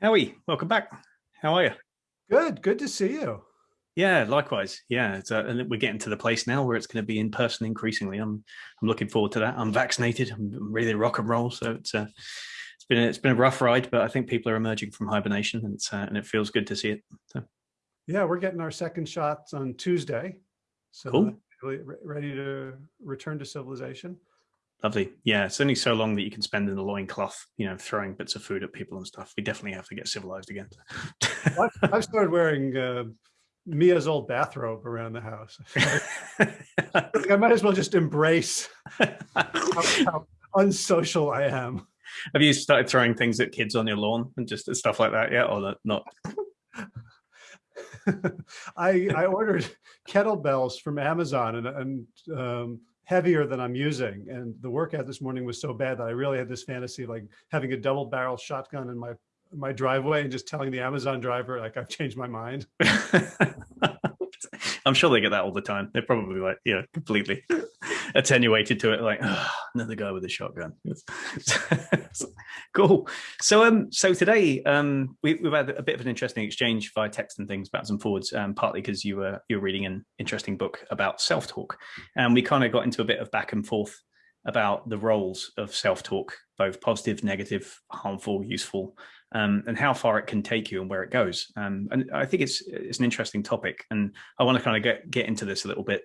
Howie, welcome back. How are you? Good, good to see you. Yeah, likewise. Yeah, it's, uh, and we're getting to the place now where it's going to be in person increasingly. I'm, I'm looking forward to that. I'm vaccinated. I'm ready to rock and roll. So it's, a, it's been, a, it's been a rough ride, but I think people are emerging from hibernation, and it's, uh, and it feels good to see it. So. Yeah, we're getting our second shots on Tuesday. So cool. ready to return to civilization. Lovely. Yeah, it's only so long that you can spend in the loincloth, you know, throwing bits of food at people and stuff. We definitely have to get civilized again. I've started wearing uh, Mia's old bathrobe around the house. I might as well just embrace how, how unsocial I am. Have you started throwing things at kids on your lawn and just stuff like that yet, or not? I I ordered kettlebells from Amazon and and um, heavier than I'm using. And the workout this morning was so bad that I really had this fantasy of like having a double barrel shotgun in my my driveway and just telling the Amazon driver like I've changed my mind. I'm sure they get that all the time. They're probably like, yeah, completely attenuated to it. Like, another guy with a shotgun. cool. So, um, so today, um, we, have had a bit of an interesting exchange via text and things, backwards and forwards. Um, partly because you were you were reading an interesting book about self talk, and we kind of got into a bit of back and forth about the roles of self talk, both positive, negative, harmful, useful, um, and how far it can take you and where it goes. Um, and I think it's it's an interesting topic, and I want to kind of get get into this a little bit,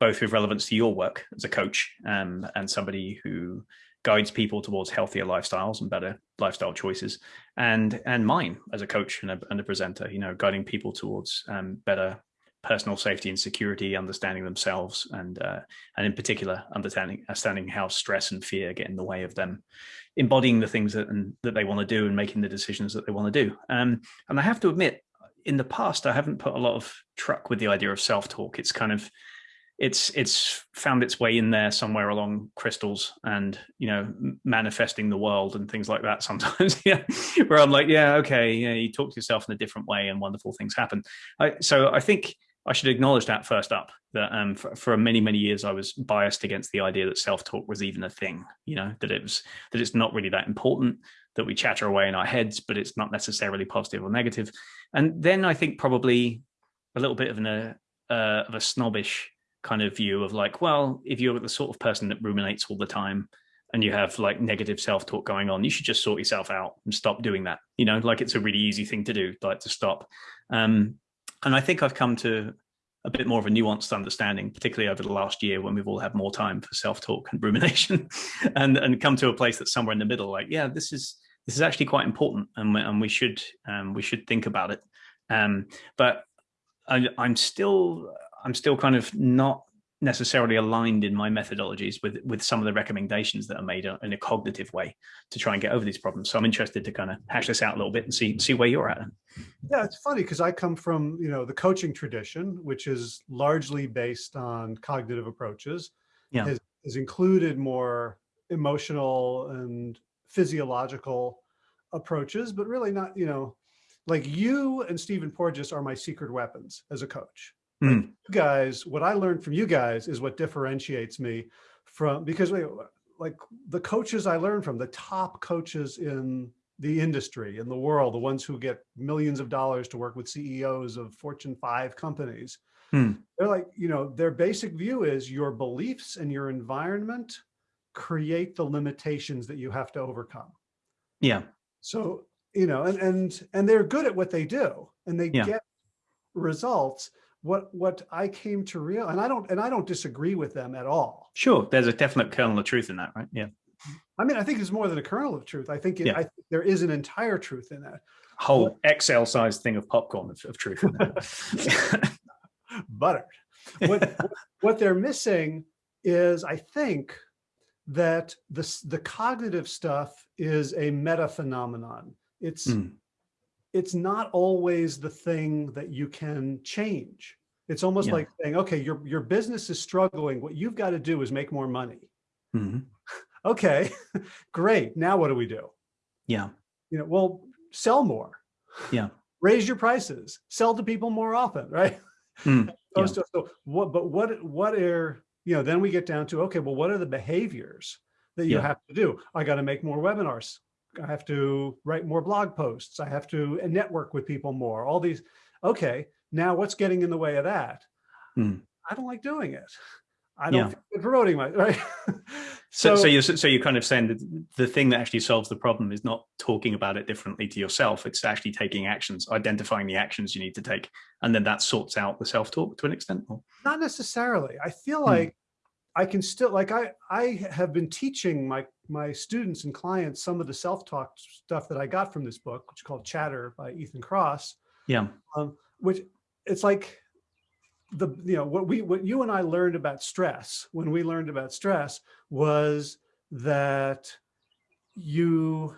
both with relevance to your work as a coach um, and somebody who guides people towards healthier lifestyles and better lifestyle choices, and and mine as a coach and a, and a presenter, you know, guiding people towards um, better personal safety and security, understanding themselves, and uh, and in particular understanding understanding how stress and fear get in the way of them embodying the things that and, that they want to do and making the decisions that they want to do. Um, and I have to admit, in the past, I haven't put a lot of truck with the idea of self talk. It's kind of it's it's found its way in there somewhere along crystals and you know manifesting the world and things like that sometimes yeah where i'm like yeah okay yeah you talk to yourself in a different way and wonderful things happen I, so i think I should acknowledge that first up, that um, for, for, many, many years, I was biased against the idea that self-talk was even a thing, you know, that it was, that it's not really that important, that we chatter away in our heads, but it's not necessarily positive or negative. And then I think probably a little bit of an, uh, uh, of a snobbish kind of view of like, well, if you're the sort of person that ruminates all the time and you have like negative self-talk going on, you should just sort yourself out and stop doing that. You know, like it's a really easy thing to do, like to stop. Um, and I think I've come to a bit more of a nuanced understanding, particularly over the last year when we've all had more time for self-talk and rumination and, and come to a place that's somewhere in the middle, like, yeah, this is, this is actually quite important and we, and we should, um, we should think about it. Um, but I, I'm still, I'm still kind of not necessarily aligned in my methodologies with with some of the recommendations that are made in a cognitive way to try and get over these problems. So I'm interested to kind of hash this out a little bit and see see where you're at. Yeah, it's funny because I come from you know the coaching tradition, which is largely based on cognitive approaches. Yeah, has, has included more emotional and physiological approaches, but really not you know like you and Stephen Porges are my secret weapons as a coach Mm. you guys, what I learned from you guys is what differentiates me from, because like the coaches I learned from, the top coaches in the industry, in the world, the ones who get millions of dollars to work with CEOs of Fortune 5 companies, mm. they're like, you know, their basic view is your beliefs and your environment create the limitations that you have to overcome. Yeah. So, you know, and, and, and they're good at what they do and they yeah. get results what what I came to real and I don't and I don't disagree with them at all. Sure, there's a definite kernel of truth in that, right? Yeah. I mean, I think it's more than a kernel of truth. I think, it, yeah. I think there is an entire truth in that. Whole XL sized thing of popcorn of, of truth. Buttered. What what they're missing is, I think, that the the cognitive stuff is a meta phenomenon. It's mm it's not always the thing that you can change. It's almost yeah. like saying, okay, your, your business is struggling. What you've got to do is make more money. Mm -hmm. okay, great. Now what do we do? Yeah. You know, well, sell more. Yeah. Raise your prices, sell to people more often, right? Mm, yeah. so, so what, but what, what are, you know, then we get down to, okay, well, what are the behaviors that you yeah. have to do? I got to make more webinars. I have to write more blog posts. I have to network with people more, all these. Okay, now what's getting in the way of that? Hmm. I don't like doing it. I don't Yeah. promoting my, right? So, so, you're so you're kind of saying that the thing that actually solves the problem is not talking about it differently to yourself. It's actually taking actions, identifying the actions you need to take, and then that sorts out the self-talk to an extent. Or? not necessarily. I feel Hmm. like I can still like I I have been teaching my my students and clients some of the self-talk stuff that I got from this book, which is called Chatter by Ethan Kross, Yeah, um, which it's like the you know what we what you and I learned about stress when we learned about stress was that you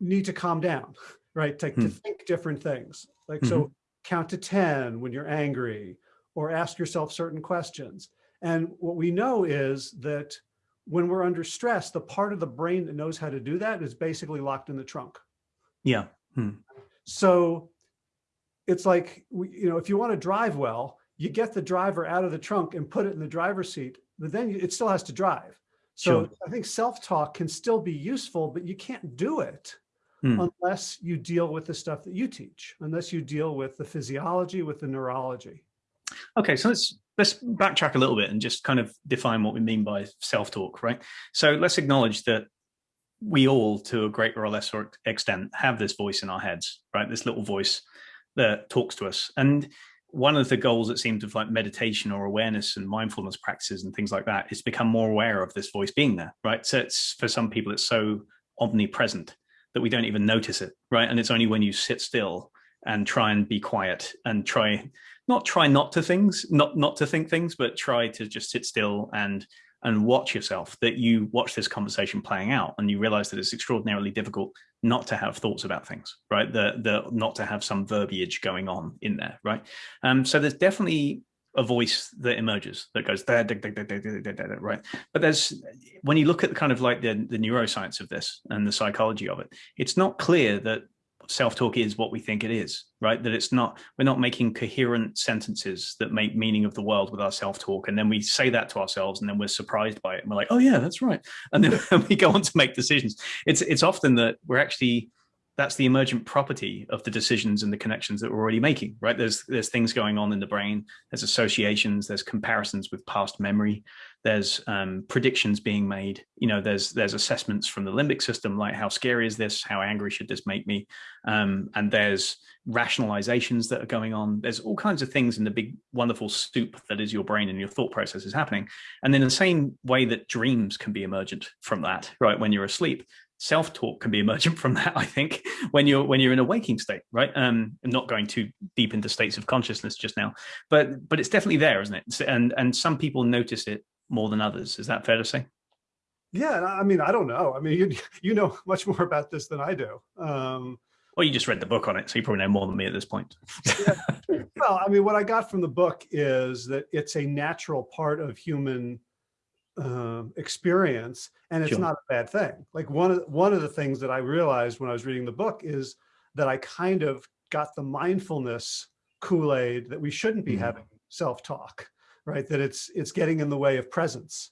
need to calm down, right? To, to Hmm. think different things. Like so count to 10 when you're angry or ask yourself certain questions. And what we know is that when we're under stress, the part of the brain that knows how to do that is basically locked in the trunk. yeah, So it's like, you know, if you want to drive well, you get the driver out of the trunk and put it in the driver's seat, but then it still has to drive. So Sure. I think self-talk can still be useful, but you can't do it Hmm. unless you deal with the stuff that you teach, unless you deal with the physiology, with the neurology. Okay, so let's let's backtrack a little bit and just kind of define what we mean by self-talk, right? So let's acknowledge that we all, to a greater or lesser extent, have this voice in our heads, right? This little voice that talks to us. And one of the goals, it seems, of like meditation or awareness and mindfulness practices and things like that is become more aware of this voice being there, right? So it's for some people, it's so omnipresent that we don't even notice it, right? And it's only when you sit still and try and be quiet and try not try not to things, not not to think things, but try to just sit still and and watch yourself, that you watch this conversation playing out and you realize that it's extraordinarily difficult not to have thoughts about things, right? The, the not to have some verbiage going on in there, right? Um, so there's definitely a voice that emerges that goes there, right? But there's, when you look at the kind of like the, the neuroscience of this and the psychology of it, it's not clear that self-talk is what we think it is, right? That it's not, we're not making coherent sentences that make meaning of the world with our self-talk. And then we say that to ourselves and then we're surprised by it. And we're like, oh yeah, that's right. And then we go on to make decisions. It's, it's often that we're actually, that's the emergent property of the decisions and the connections that we're already making, right? There's, there's things going on in the brain. There's associations, there's comparisons with past memory. There's um, predictions being made. You know, there's there's assessments from the limbic system, like how scary is this? How angry should this make me? Um, and there's rationalizations that are going on. There's all kinds of things in the big, wonderful soup that is your brain and your thought process is happening. And then the same way that dreams can be emergent from that, right? When you're asleep, self-talk can be emergent from that i think when you're when you're in a waking state right? Um i'm not going too deep into states of consciousness just now but but it's definitely there isn't it? And and some people notice it more than others. Is that fair to say? Yeah, I I mean, I don't know. I mean, you you know much more about this than I do. Um, well you just read the book on it so you probably know more than me at this point. Well, I mean, what I got from the book is that it's a natural part of human um, experience, and it's Sure. not a bad thing. Like one of one of the things that I realized when I was reading the book is that I kind of got the mindfulness Kool-Aid that we shouldn't be Mhm. having self-talk, right? That it's it's getting in the way of presence.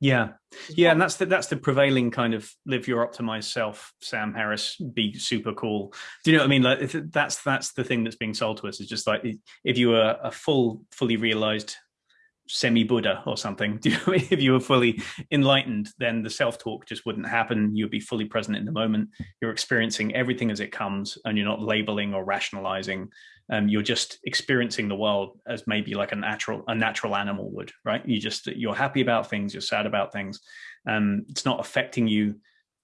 yeah yeah and that's the that's the prevailing kind of live your optimized self sam harris be super cool do you know what i mean like that's that's the thing that's being sold to us is just like if you are a full fully realized semi-buddha or something. If you were fully enlightened then the self-talk just wouldn't happen. You'd be fully present in the moment. You're experiencing everything as it comes and you're not labeling or rationalizing. Um, you're just experiencing the world as maybe like a natural a natural animal would right? You just you're happy about things you're sad about things. Um, it's not affecting you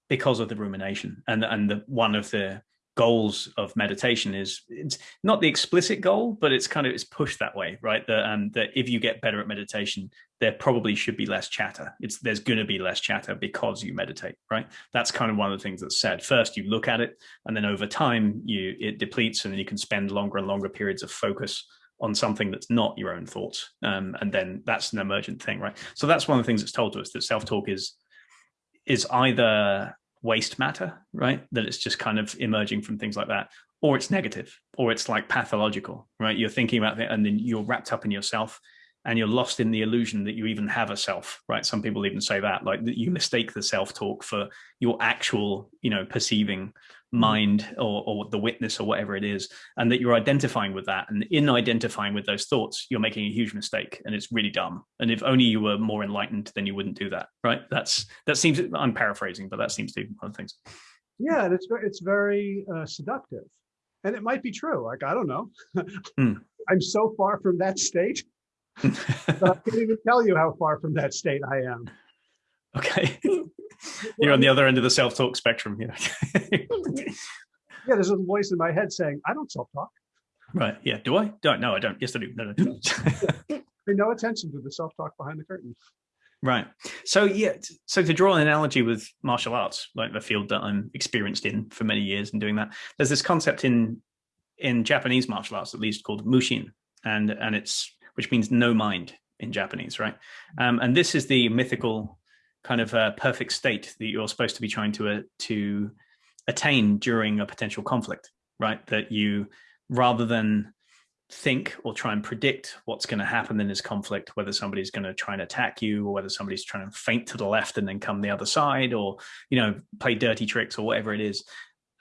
because of the rumination and and the one of the goals of meditation is it's not the explicit goal but it's kind of it's pushed that way right? That um that if you get better at meditation there probably should be less chatter. It's there's going to be less chatter because you meditate right? That's kind of one of the things that's said. First you look at it and then over time you it depletes and then you can spend longer and longer periods of focus on something that's not your own thoughts. Um, and then that's an emergent thing right? So that's one of the things that's told to us that self-talk is is either waste matter right that it's just kind of emerging from things like that or it's negative or it's like pathological right you're thinking about it and then you're wrapped up in yourself and you're lost in the illusion that you even have a self, right? Some people even say that, like that you mistake the self-talk for your actual, you know, perceiving. Mind or, or the witness or whatever it is, and that you're identifying with that. And in identifying with those thoughts, you're making a huge mistake and it's really dumb. And if only you were more enlightened, then you wouldn't do that, right? That's, that seems, I'm paraphrasing, but that seems to be one of the things. Yeah, and it's, it's very uh, seductive. And it might be true. Like, I don't know. mm. I'm so far from that state I can't even tell you how far from that state I am. Okay. You're on the other end of the self-talk spectrum. Yeah. yeah, there's a voice in my head saying, I don't self-talk. Right. Yeah. Do I? Don't. No, I don't. Yes, I do. No, no. Pay no attention to the self-talk behind the curtain. Right. So yeah. So to draw an analogy with martial arts, like the field that I'm experienced in for many years and doing that, there's this concept in in Japanese martial arts, at least, called mushin, and and it's which means no mind in Japanese, right? Um, and this is the mythical kind of uh, perfect state that you're supposed to be trying to uh, to attain during a potential conflict, right? That you, rather than think or try and predict what's going to happen in this conflict, whether somebody's going to try and attack you or whether somebody's trying to feint to the left and then come the other side or, you know, play dirty tricks or whatever it is,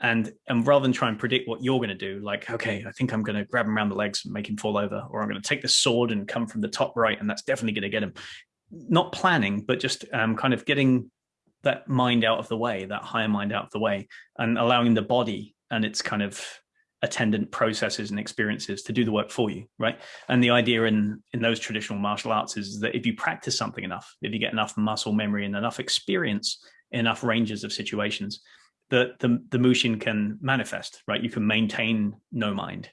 and and rather than try and predict what you're going to do like okay i think i'm going to grab him around the legs and make him fall over or i'm going to take the sword and come from the top right and that's definitely going to get him not planning but just um, kind of getting that mind out of the way that higher mind out of the way and allowing the body and its kind of attendant processes and experiences to do the work for you right and the idea in in those traditional martial arts is that if you practice something enough if you get enough muscle memory and enough experience enough ranges of situations that the, the Mushin can manifest, right? You can maintain no mind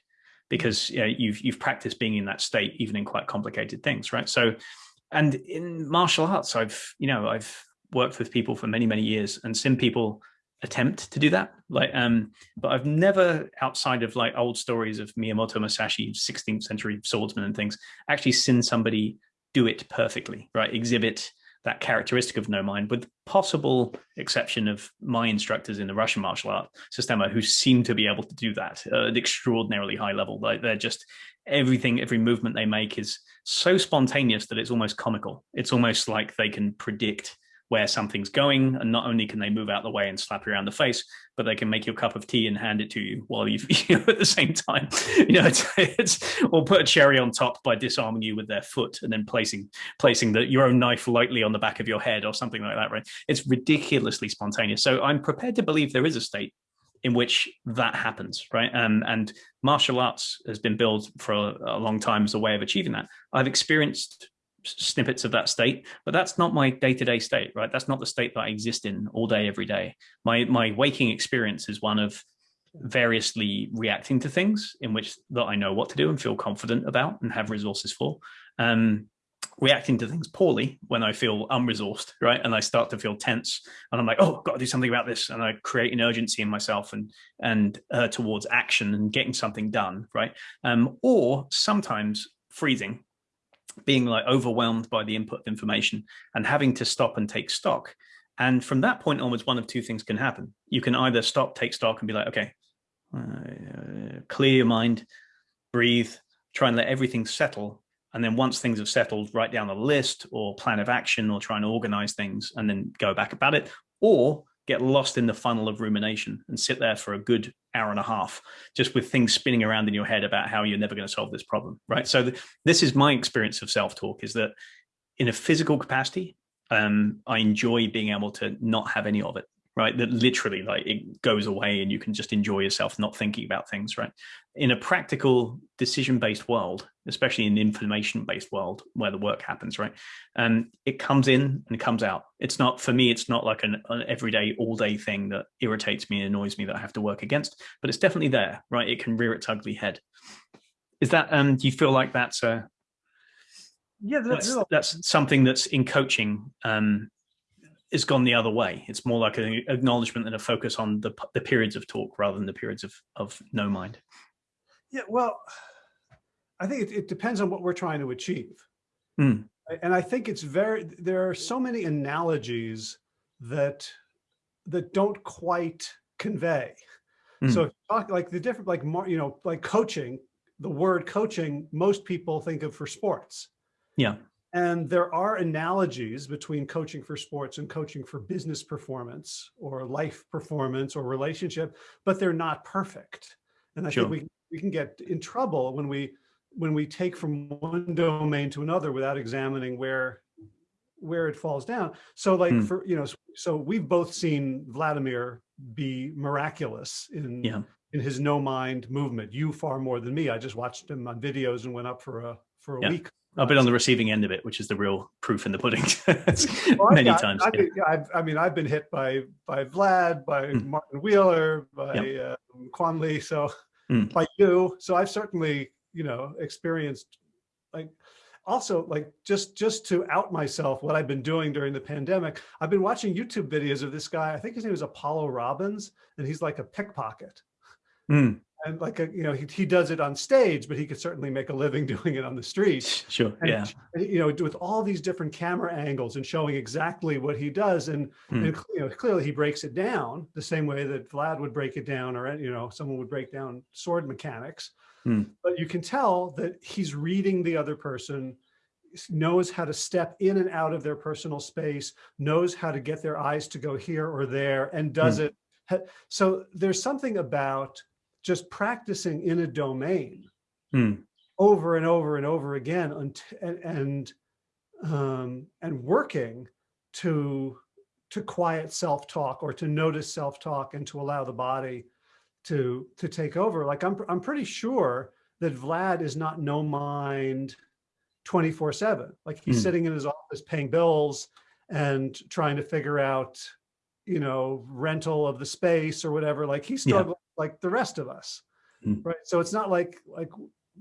because you know, you've, you've practiced being in that state, even in quite complicated things, right? So, and in martial arts, I've, you know, I've worked with people for many, many years and seen people attempt to do that. Like, um, but I've never, outside of like old stories of Miyamoto Musashi, 16th century swordsman and things, actually seen somebody do it perfectly, right? Exhibit that characteristic of no mind, with possible exception of my instructors in the Russian martial art system who seem to be able to do that at an extraordinarily high level. Like they're just everything, every movement they make is so spontaneous that it's almost comical. It's almost like they can predict where something's going. And not only can they move out the way and slap you around the face, but they can make you a cup of tea and hand it to you while you, you know, at the same time, you know, it's, it's, or put a cherry on top by disarming you with their foot and then placing, placing the, your own knife lightly on the back of your head or something like that, right? It's ridiculously spontaneous. So I'm prepared to believe there is a state in which that happens, right? Um, and martial arts has been built for a, a long time as a way of achieving that. I've experienced snippets of that state, but that's not my day-to-day -day state, right? That's not the state that I exist in all day, every day. My, my waking experience is one of variously reacting to things in which that I know what to do and feel confident about and have resources for. Um, reacting to things poorly when I feel unresourced, right? And I start to feel tense and I'm like, oh, got to do something about this. And I create an urgency in myself and, and uh, towards action and getting something done, right? Um, or sometimes freezing being like overwhelmed by the input of information and having to stop and take stock. And from that point onwards, one of two things can happen. You can either stop, take stock and be like, okay, uh, clear your mind, breathe, try and let everything settle. And then once things have settled, write down a list or plan of action or try and organize things and then go back about it. Or get lost in the funnel of rumination and sit there for a good hour and a half just with things spinning around in your head about how you're never going to solve this problem right so th this is my experience of self-talk is that in a physical capacity um, i enjoy being able to not have any of it right? That literally like it goes away and you can just enjoy yourself not thinking about things, right? In a practical decision-based world, especially in information-based world where the work happens, right? And um, it comes in and comes out. It's not, for me, it's not like an, an everyday, all-day thing that irritates me and annoys me that I have to work against, but it's definitely there, right? It can rear its ugly head. Is that, um, do you feel like that's a, yeah, that's, that's something that's in coaching um, has gone the other way. It's more like an acknowledgement and a focus on the, the periods of talk rather than the periods of, of no mind. Yeah, well, I think it, it depends on what we're trying to achieve. Mm. And I think it's very, there are so many analogies that, that don't quite convey. Mm. So talk like the different, like, more, you know, like coaching, the word coaching, most people think of for sports. Yeah. And there are analogies between coaching for sports and coaching for business performance or life performance or relationship, but they're not perfect. And I sure. think we, we can get in trouble when we when we take from one domain to another without examining where where it falls down. So like mm. for, you know, so we've both seen Vladimir be miraculous in, yeah. in his no mind movement. You far more than me. I just watched him on videos and went up for a, for a yeah. week. I've been on the receiving end of it, which is the real proof in the pudding. well, many times. I, yeah. I, mean, I've been hit by by Vlad, by mm. Martin Wheeler, by yep. uh, Quan Lee, so mm. by you. So I've certainly, you know, experienced like also like just just to out myself what I've been doing during the pandemic, I've been watching YouTube videos of this guy. I think his name is Apollo Robbins, and he's like a pickpocket. Mm. And like a, you know, he, he does it on stage, but he could certainly make a living doing it on the street. Sure. And, yeah. You know, with all these different camera angles and showing exactly what he does. And, mm. and you know, clearly he breaks it down the same way that Vlad would break it down or, you know, someone would break down sword mechanics. Hmm. But you can tell that he's reading the other person, knows how to step in and out of their personal space, knows how to get their eyes to go here or there and does hmm. it. So there's something about just practicing in a domain hmm. over and over and over again and, and, um, and working to, to quiet self-talk or to notice self-talk and to allow the body to to take over. Like I'm I'm pretty sure that Vlad is not no mind 24 seven. Like he's mm. sitting in his office paying bills and trying to figure out, you know, rental of the space or whatever. Like he's struggling. Like the rest of us. Mm. Right. So it's not like like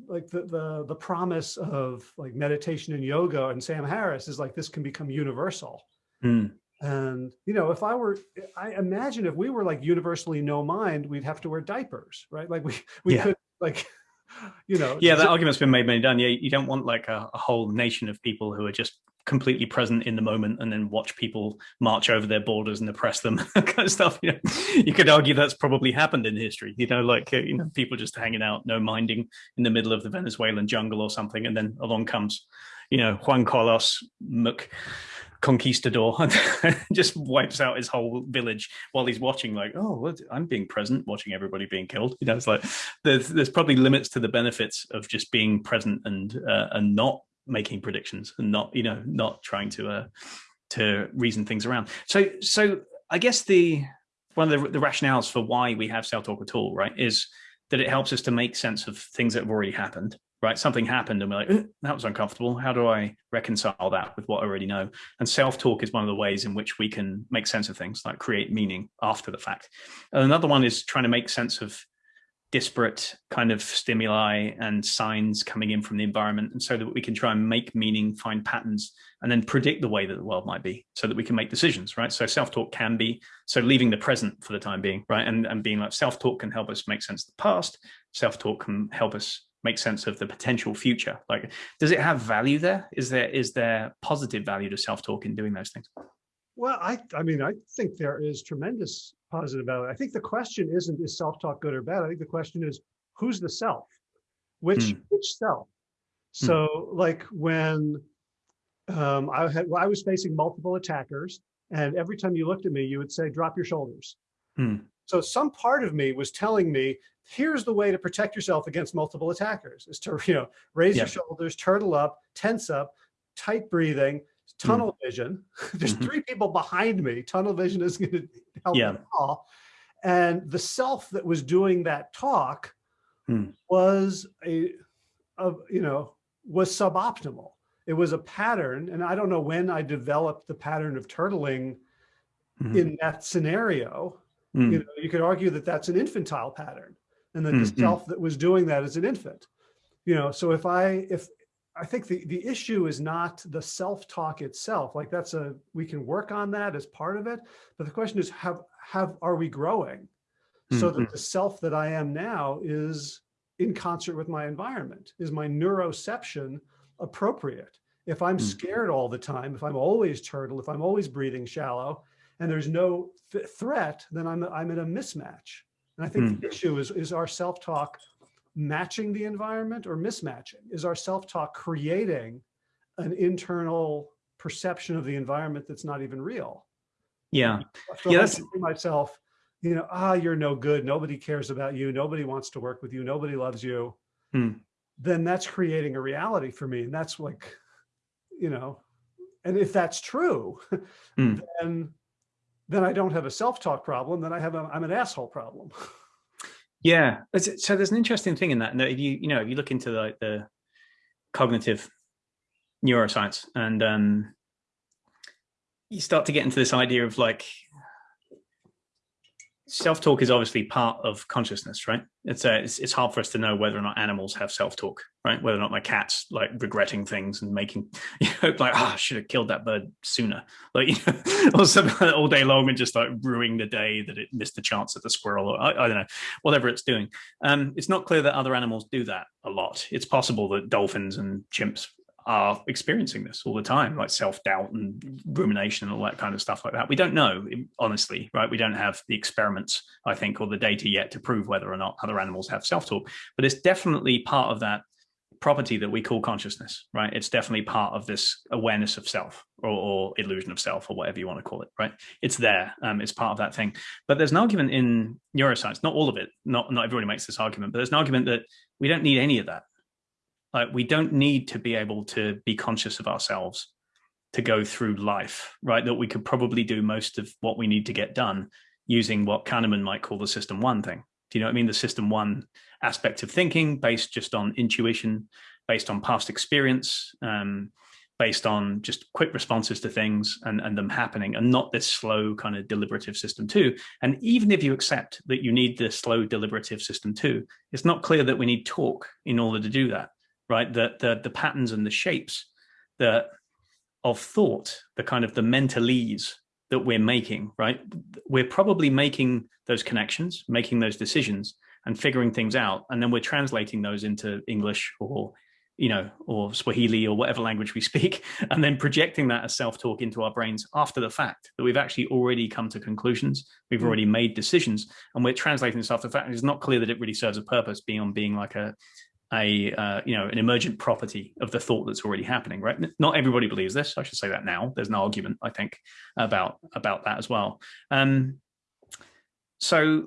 like the, the the promise of like meditation and yoga and Sam Harris is like this can become universal. Mm. And, you know, if I were, I imagine if we were like universally no mind, we'd have to wear diapers, right? Like we, we yeah. could like, you know. Yeah, that argument's been made many done. Yeah, you don't want like a, a, whole nation of people who are just completely present in the moment and then watch people march over their borders and oppress them, kind of stuff. You know, you could argue that's probably happened in history. You know, like you know, people just hanging out, no minding in the middle of the Venezuelan jungle or something, and then along comes, you know, Juan Carlos Mc conquistador just wipes out his whole village while he's watching like oh i'm being present watching everybody being killed you know it's like there's there's probably limits to the benefits of just being present and uh, and not making predictions and not you know not trying to uh to reason things around so so i guess the one of the, the rationales for why we have self-talk at all right is that it helps us to make sense of things that have already happened right? Something happened and we're like, that was uncomfortable. How do I reconcile that with what I already know? And self-talk is one of the ways in which we can make sense of things, like create meaning after the fact. And another one is trying to make sense of disparate kind of stimuli and signs coming in from the environment and so that we can try and make meaning find patterns and then predict the way that the world might be so that we can make decisions right? So self-talk can be so leaving the present for the time being right? And, and being like self-talk can help us make sense of the past. Self-talk can help us make sense of the potential future. Like does it have value there? Is there is there positive value to self-talk in doing those things? Well i i mean i think there is tremendous positive value i think the question isn't is self-talk good or bad i think the question is who's the self which hmm. which self hmm. so like when um, I had well, I was facing multiple attackers, and every time you looked at me, you would say, "Drop your shoulders." Hmm. So some part of me was telling me, here's the way to protect yourself against multiple attackers is to, you know, raise yeah. your shoulders, turtle up, tense up, tight breathing, tunnel mm. vision. There's mm -hmm. three people behind me. Tunnel vision is going to help yeah. all. And the self that was doing that talk mm. was a, a, you know, was suboptimal. It was a pattern. And I don't know when I developed the pattern of turtling -hmm. in that scenario. You know, you could argue that that's an infantile pattern and that mm -hmm. the self that was doing that is an infant. You know, so if I, if I think the, the issue is not the self-talk itself, like that's a, we can work on that as part of it. But the question is, have, have, are we growing? So mm -hmm. that mm-hmm. the self that I am now is in concert with my environment? Is my neuroception appropriate? If I'm mm. scared all the time, if I'm always turtle, if I'm always breathing shallow, and there's no th threat, then I'm, I'm in a mismatch. And I think mm. the issue is, is our self-talk matching the environment or mismatching? Is our self-talk creating an internal perception of the environment that's not even real. Yeah. So yeah, that's myself, you know, ah, you're no good. Nobody cares about you. Nobody wants to work with you. Nobody loves you. Hmm. Then that's creating a reality for me. And that's like, you know, and if that's true, Hmm. then then I don't have a self-talk problem. Then I have a, I'm an asshole problem. Yeah. So there's an interesting thing in that. If you, you know, if you look into like the cognitive neuroscience and um, you start to get into this idea of like self-talk is obviously part of consciousness, right? It's, uh, it's it's hard for us to know whether or not animals have self-talk, right? Whether or not my cat's like regretting things and making, you know, like, ah, I should have killed that bird sooner, like, you know, or something all day long and just like ruining the day that it missed the chance at the squirrel, or I, I don't know, whatever it's doing. Um, it's not clear that other animals do that a lot. It's possible that dolphins and chimps are experiencing this all the time, like self-doubt and rumination and all that kind of stuff like that. We don't know, honestly, right? We don't have the experiments, I think, or the data yet to prove whether or not other animals have self-talk, but it's definitely part of that property that we call consciousness, right? It's definitely part of this awareness of self or, or illusion of self or whatever you want to call it, right? It's there, um, it's part of that thing. But there's an argument in neuroscience, not all of it, not, not everybody makes this argument, but there's an argument that we don't need any of that like we don't need to be able to be conscious of ourselves to go through life, right? That we could probably do most of what we need to get done using what Kahneman might call the system one thing. Do you know what I mean? The system one aspect of thinking based just on intuition, based on past experience, um, based on just quick responses to things and, and them happening and not this slow kind of deliberative system two. And even if you accept that you need the slow deliberative system two, it's not clear that we need talk in order to do that right? The, the, the patterns and the shapes that of thought, the kind of the mentalese that we're making, right? We're probably making those connections, making those decisions and figuring things out. And then we're translating those into English or, you know, or Swahili or whatever language we speak, and then projecting that as self-talk into our brains after the fact that we've actually already come to conclusions, we've mm. already made decisions, and we're translating this after the fact. It's not clear that it really serves a purpose beyond being like a, a uh, you know an emergent property of the thought that's already happening right? Not everybody believes this. I should say that now. There's an argument i think about about that as well. Um so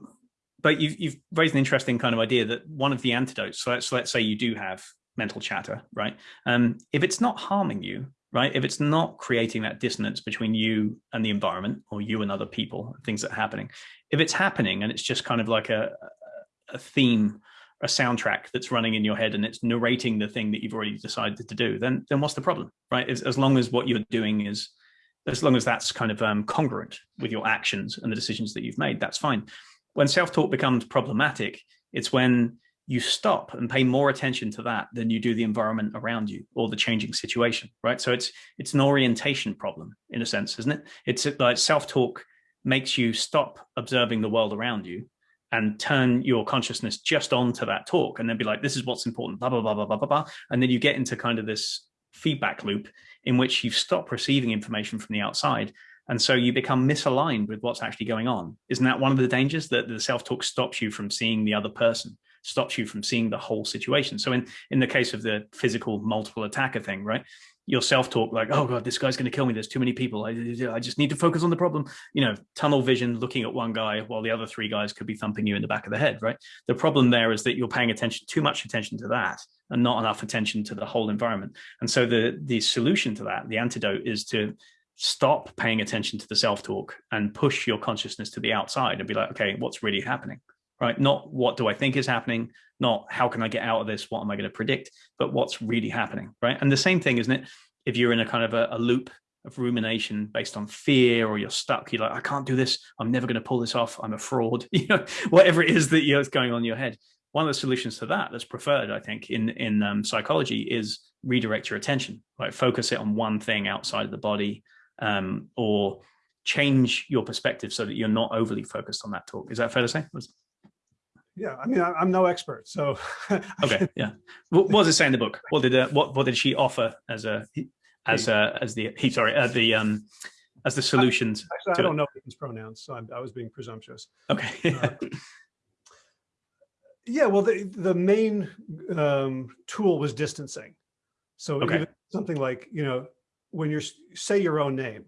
but you've, you've raised an interesting kind of idea that one of the antidotes so let's let's say you do have mental chatter right? Um if it's not harming you right if it's not creating that dissonance between you and the environment or you and other people things that are happening if it's happening and it's just kind of like a a theme a soundtrack that's running in your head and it's narrating the thing that you've already decided to do, then then what's the problem, right? As, as long as what you're doing is, as long as that's kind of um, congruent with your actions and the decisions that you've made, that's fine. When self-talk becomes problematic, it's when you stop and pay more attention to that than you do the environment around you or the changing situation, right? So it's it's an orientation problem in a sense, isn't it? It's like self-talk makes you stop observing the world around you and turn your consciousness just onto that talk and then be like, this is what's important, blah, blah, blah, blah, blah, blah, blah. And then you get into kind of this feedback loop in which you stop receiving information from the outside. And so you become misaligned with what's actually going on. Isn't that one of the dangers that the self-talk stops you from seeing the other person, stops you from seeing the whole situation? So in, in the case of the physical multiple attacker thing, right? Your self-talk like oh god this guy's going to kill me. There's too many people. I, I just need to focus on the problem. You know tunnel vision looking at one guy while the other three guys could be thumping you in the back of the head right? The problem there is that you're paying attention too much attention to that and not enough attention to the whole environment. And so the the solution to that the antidote is to stop paying attention to the self-talk and push your consciousness to the outside and be like okay what's really happening right? Not what do I think is happening, not how can I get out of this, what am I going to predict, but what's really happening, right? And the same thing, isn't it? If you're in a kind of a, a loop of rumination based on fear or you're stuck, you're like, I can't do this, I'm never going to pull this off, I'm a fraud, you know, whatever it is that you know, is going on in your head. One of the solutions to that that's preferred, I think, in, in um, psychology is redirect your attention, right? Focus it on one thing outside of the body um, or change your perspective so that you're not overly focused on that talk. Is that fair to say? Yeah i mean I, am no expert so okay yeah what, what, does it say in the book what did uh, what what did she offer as a as a as the he sorry uh, the um as the solutions actually, i don't it? know his pronouns so I'm, i was being presumptuous okay uh, yeah well the the main um tool was distancing So Okay. even something like, you know, when you're, say your own name,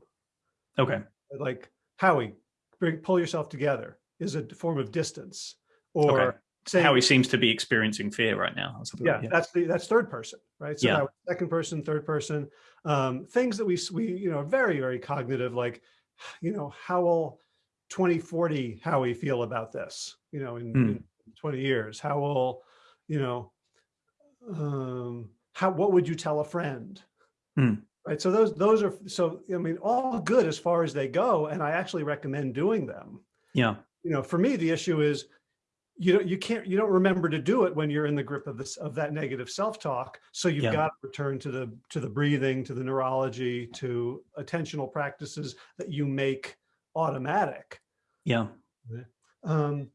Okay. like Howie, bring, pull yourself together is a form of distance. Or Okay. saying, Howie seems to be experiencing fear right now. yeah, like that. that's the, that's third person, right? So Yeah. second person, third person, um, things that we, we, you know, very, very cognitive, like, you know, how will 2040 how we feel about this, you know, in, Hmm. in 20 years, how will, you know, um, how, what would you tell a friend? Hmm. Right. So those, those are, so, I mean, all good as far as they go. And I actually recommend doing them. Yeah. You know, for me, the issue is you don't, you can't, you don't remember to do it when you're in the grip of this, of that negative self-talk. So you've Yeah. got to return to the, to the breathing, to the neurology, to attentional practices that you make automatic. Yeah. Um,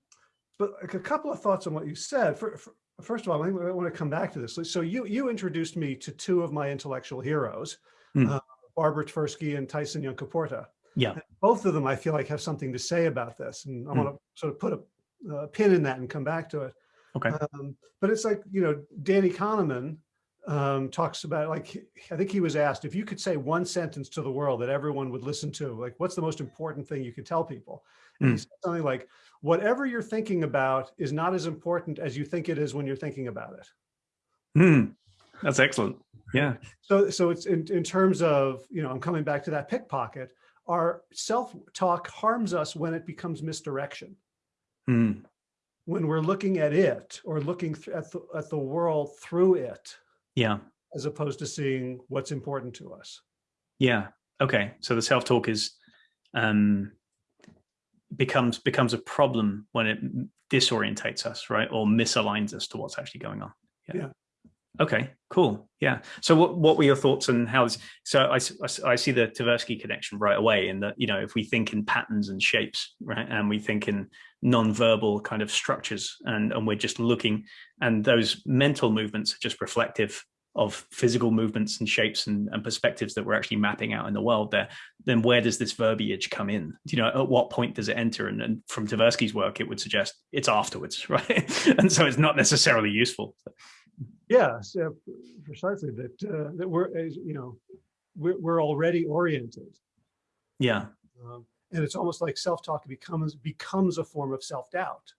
but like a couple of thoughts on what you said. For, for- first of all, I want to come back to this. So you you introduced me to two of my intellectual heroes, Hmm. uh, Barbara Tversky and Tyson Yunkaporta. Yeah. Both of them, I feel like, have something to say about this, and I Hmm. want to sort of put a, a pin in that and come back to it. Okay. Um, but it's like you know, Danny Kahneman um, talks about like I think he was asked if you could say one sentence to the world that everyone would listen to, like what's the most important thing you could tell people? And he Mm. said something like, "Whatever you're thinking about is not as important as you think it is when you're thinking about it." Hmm. That's excellent. Yeah. So, so it's in, in terms of, you know, I'm coming back to that pickpocket. Our self-talk harms us when it becomes misdirection. Hmm. When we're looking at it or looking at the, at the world through it, Yeah. as opposed to seeing what's important to us. Yeah. Okay. So the self-talk is um becomes becomes a problem when it disorientates us, right? Or misaligns us to what's actually going on. Yeah. Okay, cool. Yeah. So what, what were your thoughts on how's so I see the Tversky connection right away in that, you know, if we think in patterns and shapes, right, and we think in non-verbal kind of structures and, and we're just looking and those mental movements are just reflective of physical movements and shapes and, and perspectives that we're actually mapping out in the world there, then where does this verbiage come in? You know, at what point does it enter? And, and from Tversky's work, it would suggest it's afterwards, right? and so it's not necessarily useful. Yeah, so precisely that, uh, that we're, as you know, we're, we're already oriented. Yeah, Um, and it's almost like self-talk becomes, becomes a form of self-doubt.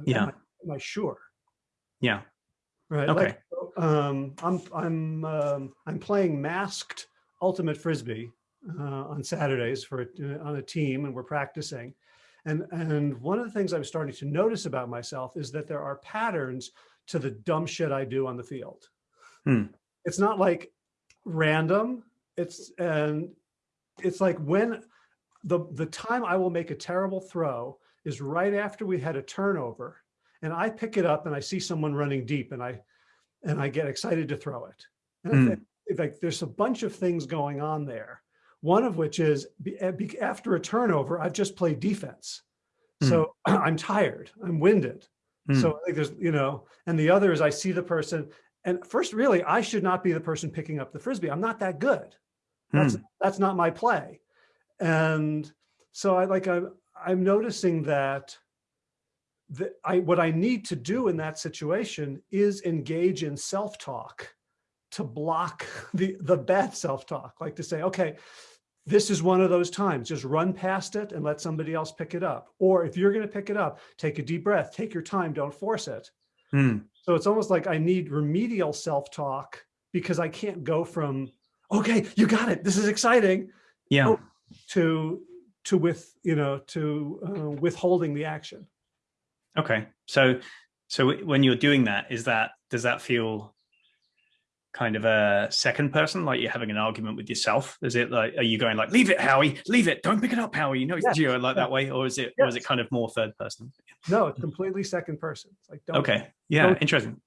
Am Yeah. I- Am I sure? yeah, Right. Okay. Like, um, I'm I'm um, I'm playing masked ultimate frisbee uh, on Saturdays for a- on a team, and we're practicing. And and one of the things I'm starting to notice about myself is that there are patterns to the dumb shit I do on the field. Hmm. It's not like random. It's and it's like when the the time I will make a terrible throw is right after we had a turnover and I pick it up and I see someone running deep and I and I get excited to throw it. And I Mm. think like there's a bunch of things going on there. One of which is eh, after a turnover, I've just played defense. So I'm tired, I'm winded. Hmm. So I think there's, you know, and the other is I see the person and first really, I should not be the person picking up the Frisbee. I'm not that good. That's, Hmm. that's not my play. And so I like, I'm, I'm noticing that that I, what I need to do in that situation is engage in self-talk to block the, the bad self-talk, like to say, okay, this is one of those times, just run past it and let somebody else pick it up. Or if you're gonna pick it up, take a deep breath, take your time, don't force it. Hmm. So it's almost like I need remedial self-talk because I can't go from, okay, you got it, this is exciting, yeah, Oh. to, to with, you know, to uh, withholding the action. okay. So, so when you're doing that, is that, does that feel kind of a second person, like you're having an argument with yourself? Is it like, are you going like, leave it, Howie, leave it, don't pick it up, Howie, you know, Yes. do you like that way? Or is it, or is it kind of more third person? No, it's completely second person. It's like, don't, Okay. Yeah. don't- Interesting.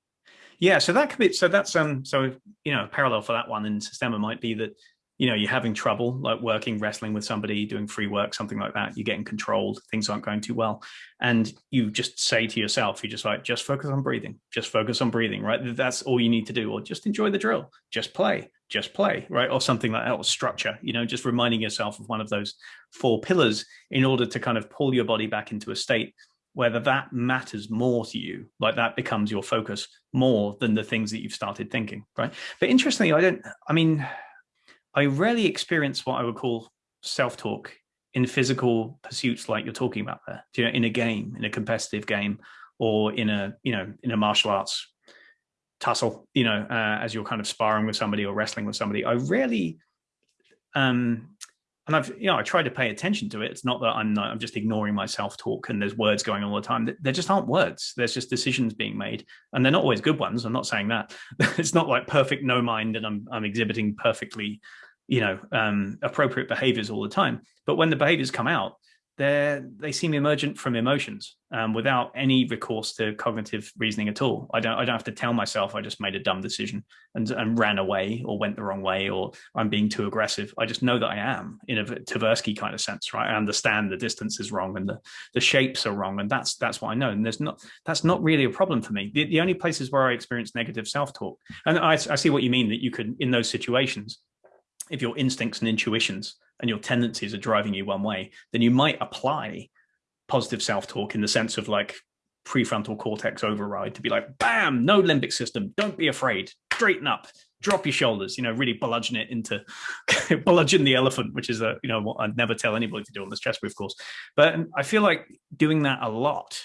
Yeah. So that could be, so that's, um, so, you know, parallel for that one in Systema might be that, you know, you're having trouble like working, wrestling with somebody, doing free work, something like that. You're getting controlled. Things aren't going too well. And you just say to yourself, you just like, just focus on breathing, just focus on breathing, right? That's all you need to do. Or just enjoy the drill, just play, just play, right? Or something like that, or structure, you know, just reminding yourself of one of those four pillars in order to kind of pull your body back into a state whether that matters more to you, like that becomes your focus more than the things that you've started thinking, right? But interestingly, I don't, I mean, I rarely experience what I would call self-talk in physical pursuits like you're talking about there, you know, in a game, in a competitive game, or in a, you know, in a martial arts tussle, you know, uh, as you're kind of sparring with somebody or wrestling with somebody. I rarely um, and I've, you know, I try to pay attention to it. It's not that I'm not, I'm just ignoring my self-talk and there's words going on all the time. There just aren't words. There's just decisions being made and they're not always good ones. I'm not saying that it's not like perfect no mind and I'm, I'm exhibiting perfectly, you know, um, appropriate behaviors all the time. But when the behaviors come out, they they seem emergent from emotions um, without any recourse to cognitive reasoning at all. I don't I don't have to tell myself I just made a dumb decision and, and ran away or went the wrong way or I'm being too aggressive. I just know that I am in a Tversky kind of sense, right? I understand the distance is wrong and the the shapes are wrong, and that's that's what I know. And there's not that's not really a problem for me. The, the only places where I experience negative self talk, and I, I see what you mean that you could in those situations, if your instincts and intuitions and your tendencies are driving you one way, then you might apply positive self-talk in the sense of like prefrontal cortex override to be like, bam, no limbic system, don't be afraid, straighten up, drop your shoulders, you know, really bludgeon it into, bludgeon the elephant, which is a, you know, what I'd never tell anybody to do on the stress proof course. But I feel like doing that a lot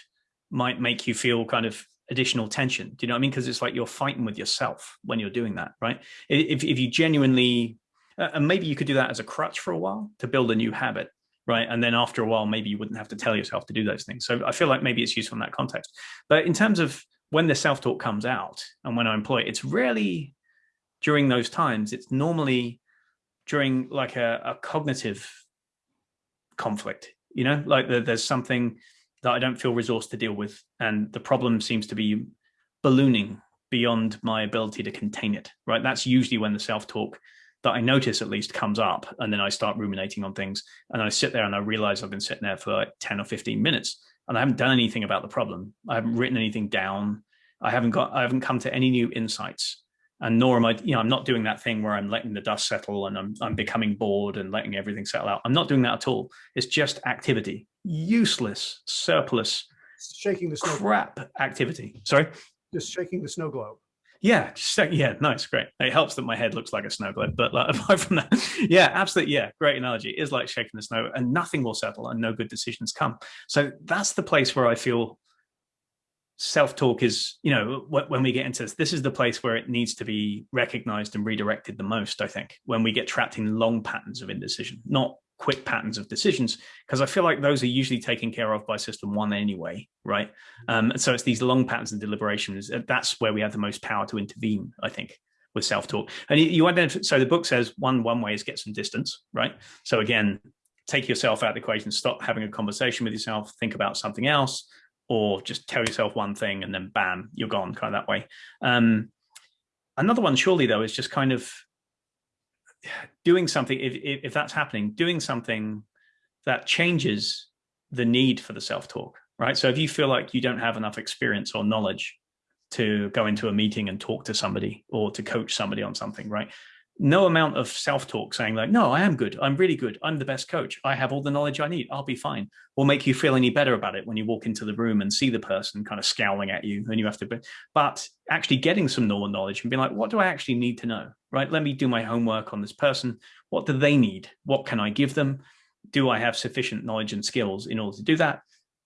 might make you feel kind of additional tension. Do you know what I mean? Because it's like you're fighting with yourself when you're doing that, right? If, if you genuinely Uh, and maybe you could do that as a crutch for a while to build a new habit, right? And then after a while, maybe you wouldn't have to tell yourself to do those things. So I feel like maybe it's useful in that context. But in terms of when the self-talk comes out and when I employ it, it's rarely during those times. It's normally during like a, a cognitive conflict, you know, like the, there's something that I don't feel resourced to deal with. And the problem seems to be ballooning beyond my ability to contain it, right? That's usually when the self-talk that I notice at least comes up and then I start ruminating on things and I sit there and I realize I've been sitting there for like 10 or 15 minutes and I haven't done anything about the problem. I haven't written anything down. I haven't got, I haven't come to any new insights and nor am I, you know, I'm not doing that thing where I'm letting the dust settle and I'm, I'm becoming bored and letting everything settle out. I'm not doing that at all. It's just activity, useless, surplus, shaking the snow crap activity. Sorry? Just shaking the snow globe. Yeah, just, yeah, nice, great. It helps that my head looks like a snow globe, but like, apart from that, yeah, absolutely, yeah, great analogy. It is like shaking the snow, and nothing will settle, and no good decisions come. So that's the place where I feel self-talk is, you know, when we get into this, this is the place where it needs to be recognized and redirected the most. I think when we get trapped in long patterns of indecision, not quick patterns of decisions because I feel like those are usually taken care of by system one anyway, right? Um, and so it's these long patterns and deliberations. Uh, that's where we have the most power to intervene, I think, with self-talk. And you, identify, so the book says one, one way is get some distance, right? So again, take yourself out of the equation, stop having a conversation with yourself, think about something else, or just tell yourself one thing and then bam, you're gone kind of that way. Um, another one surely though is just kind of doing something, if, if that's happening, doing something that changes the need for the self-talk, right? So if you feel like you don't have enough experience or knowledge to go into a meeting and talk to somebody or to coach somebody on something, right? No amount of self-talk saying like, no, I am good. I'm really good. I'm the best coach. I have all the knowledge I need. I'll be fine. Will make you feel any better about it when you walk into the room and see the person kind of scowling at you and you have to, be, but actually getting some normal knowledge and being like, what do I actually need to know? Right. Let me do my homework on this person. What do they need? What can I give them? Do I have sufficient knowledge and skills in order to do that?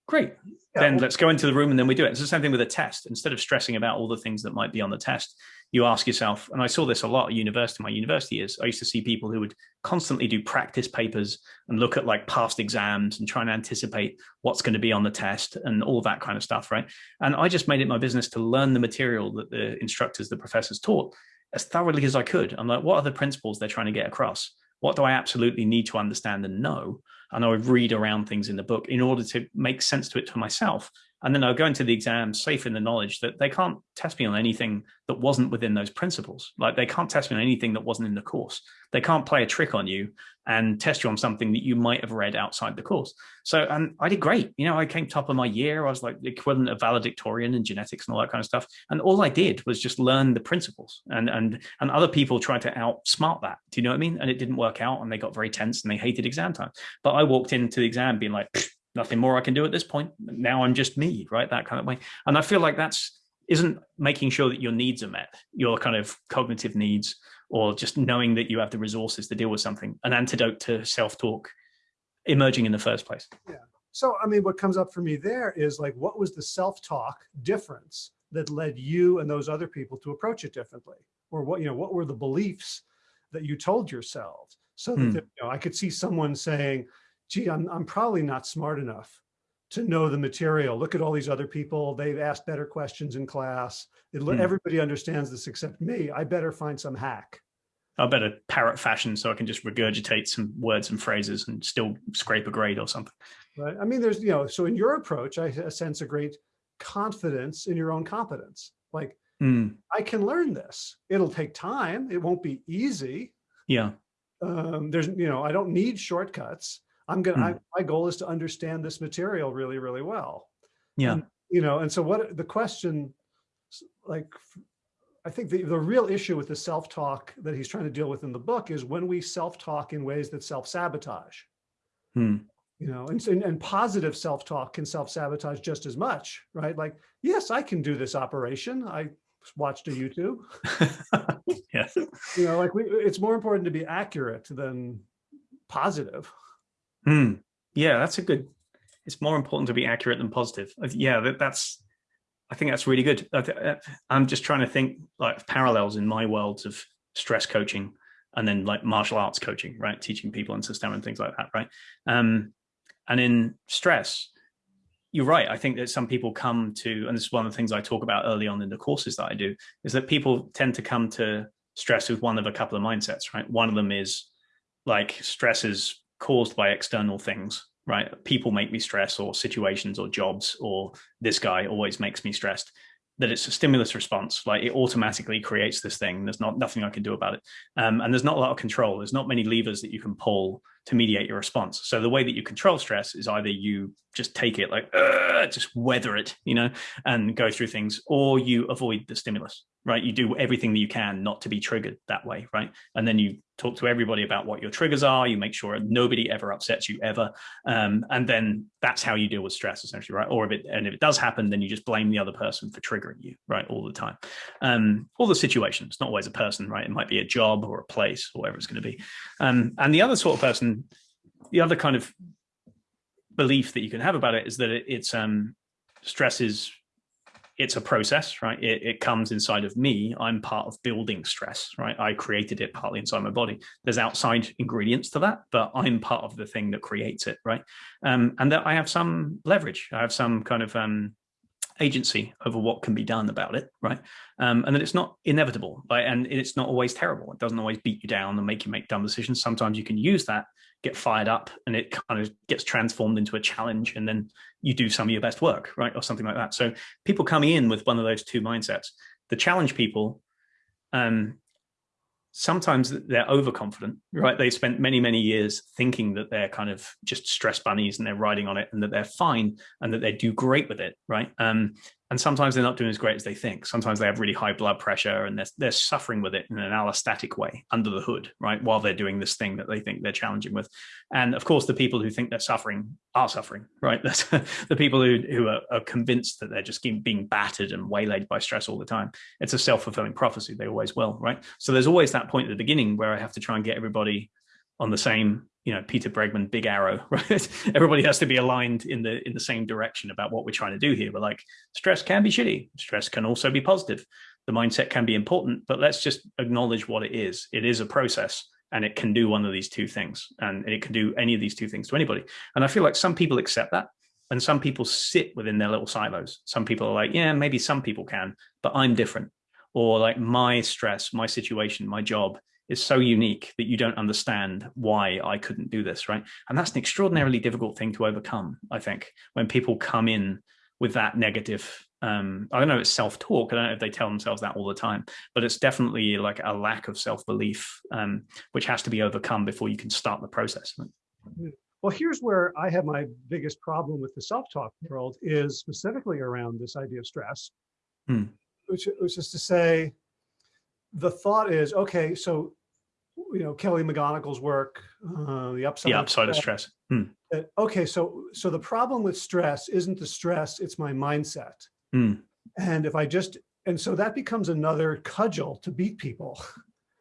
Great. Yeah. Then let's go into the room and then we do it. It's the same thing with a test. Instead of stressing about all the things that might be on the test, you ask yourself, and I saw this a lot at university, my university years, I used to see people who would constantly do practice papers and look at like past exams and try and anticipate what's going to be on the test and all that kind of stuff, right? And I just made it my business to learn the material that the instructors, the professors taught as thoroughly as I could. I'm like, what are the principles they're trying to get across? What do I absolutely need to understand and know? And I would read around things in the book in order to make sense to it for myself and then I'll go into the exam safe in the knowledge that they can't test me on anything that wasn't within those principles. Like they can't test me on anything that wasn't in the course. They can't play a trick on you and test you on something that you might have read outside the course. So, and I did great. You know, I came top of my year. I was like the equivalent of valedictorian in genetics and all that kind of stuff. And all I did was just learn the principles and, and, and other people tried to outsmart that. Do you know what I mean? And it didn't work out and they got very tense and they hated exam time. But I walked into the exam being like, nothing more I can do at this point. Now I'm just me, right? That kind of way. And I feel like that's isn't making sure that your needs are met, your kind of cognitive needs, or just knowing that you have the resources to deal with something, an antidote to self-talk emerging in the first place. Yeah. So, I mean, what comes up for me there is like, what was the self-talk difference that led you and those other people to approach it differently? Or what, you know, what were the beliefs that you told yourselves? So that, hmm. you know, I could see someone saying, gee, I'm, I'm probably not smart enough to know the material. Look at all these other people. They've asked better questions in class. It, hmm. Everybody understands this except me. I better find some hack. I better parrot fashion so I can just regurgitate some words and phrases and still scrape a grade or something. Right. I mean, there's, you know, so in your approach, I sense a great confidence in your own competence. Like, mm. I can learn this. It'll take time. It won't be easy. Yeah. Um, there's, you know, I don't need shortcuts. I'm going to, mm. my goal is to understand this material really, really well. Yeah. And, you know, and so what the question, like, I think the, the real issue with the self-talk that he's trying to deal with in the book is when we self-talk in ways that self-sabotage. Hmm you know, and, and, and positive self-talk can self-sabotage just as much, right? Like, yes, I can do this operation. I watched a YouTube. yes. You know, like we, it's more important to be accurate than positive. Hmm. Yeah, that's a good, it's more important to be accurate than positive. Yeah, that, that's, I think that's really good. I, I'm just trying to think like parallels in my worlds of stress coaching and then like martial arts coaching, right? Teaching people and system and things like that, right? Um, and in stress, you're right. I think that some people come to, and this is one of the things I talk about early on in the courses that I do, is that people tend to come to stress with one of a couple of mindsets, right? One of them is like stress is caused by external things, right? People make me stress or situations or jobs or this guy always makes me stressed that it's a stimulus response, like it automatically creates this thing. There's not nothing I can do about it. Um, and there's not a lot of control. There's not many levers that you can pull to mediate your response. So the way that you control stress is either you just take it like, just weather it, you know, and go through things, or you avoid the stimulus, right? You do everything that you can not to be triggered that way, right? And then you talk to everybody about what your triggers are. You make sure nobody ever upsets you ever. Um, and then that's how you deal with stress essentially, right? Or if it, and if it does happen, then you just blame the other person for triggering you, right? All the time. Um, all the situations, not always a person, right? It might be a job or a place or whatever it's going to be. Um, and the other sort of person, the other kind of belief that you can have about it is that it, it's um, stress is it's a process, right? It, it, comes inside of me. I'm part of building stress, right? I created it partly inside my body. There's outside ingredients to that, but I'm part of the thing that creates it, right? Um, and that I have some leverage. I have some kind of um, agency over what can be done about it, right? Um, and that it's not inevitable, right? and it's not always terrible. It doesn't always beat you down and make you make dumb decisions. Sometimes you can use that get fired up and it kind of gets transformed into a challenge and then you do some of your best work, right? Or something like that. So people coming in with one of those two mindsets, the challenge people, um, sometimes they're overconfident, right? They spent many, many years thinking that they're kind of just stress bunnies and they're riding on it and that they're fine and that they do great with it, right? Um, and sometimes they're not doing as great as they think. Sometimes they have really high blood pressure and they're, they're suffering with it in an allostatic way under the hood, right? While they're doing this thing that they think they're challenging with. And of course, the people who think they're suffering are suffering, right? That's the people who, who are, are, convinced that they're just being battered and waylaid by stress all the time. It's a self-fulfilling prophecy. They always will, right? So there's always that point at the beginning where I have to try and get everybody on the same you know peter bregman big arrow right? Everybody has to be aligned in the in the same direction about what we're trying to do here. But like stress can be shitty. Stress can also be positive. The mindset can be important but let's just acknowledge what it is. It is a process and it can do one of these two things and it can do any of these two things to anybody. And i feel like some people accept that and some people sit within their little silos. Some people are like yeah maybe some people can but i'm different. Or like my stress my situation my job is so unique that you don't understand why I couldn't do this, right? And that's an extraordinarily difficult thing to overcome, I think, when people come in with that negative, um, I don't know, it's self-talk. I don't know if they tell themselves that all the time, but it's definitely like a lack of self-belief, um, which has to be overcome before you can start the process. Well, here's where I have my biggest problem with the self-talk world is specifically around this idea of stress, hmm. which, which is to say, the thought is, okay, so you know, Kelly McGonigal's work, uh, the upside, the upside of stress. Of stress. Hmm. That, okay, so so the problem with stress isn't the stress; it's my mindset. Hmm. And if I just and so that becomes another cudgel to beat people.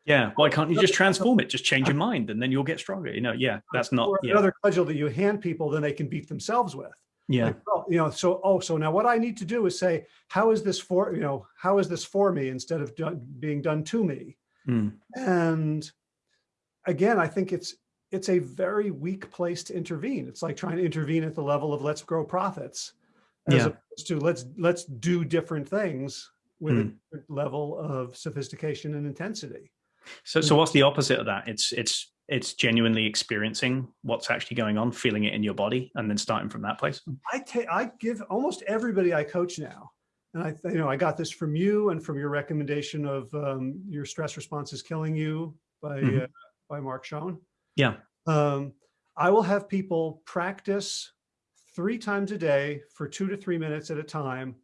Yeah, why can't you just transform it? Just change your mind, and then you'll get stronger. You know, yeah, that's not yeah. another cudgel that you hand people, then they can beat themselves with. Yeah. Like, oh, you know, so, oh, so now what I need to do is say, how is this for, you know, how is this for me instead of done, being done to me? Mm. And again, I think it's, it's a very weak place to intervene. It's like trying to intervene at the level of let's grow profits as yeah. opposed to let's, let's do different things with mm. a level of sophistication and intensity. So, so what's the opposite of that? It's, it's it's genuinely experiencing what's actually going on, feeling it in your body, and then starting from that place. I take, I give almost everybody I coach now, and I, you know, I got this from you and from your recommendation of um, your stress response is killing you by mm -hmm. uh, by Marc Schoen. Yeah. Um, I will have people practice three times a day for two to three minutes at a time,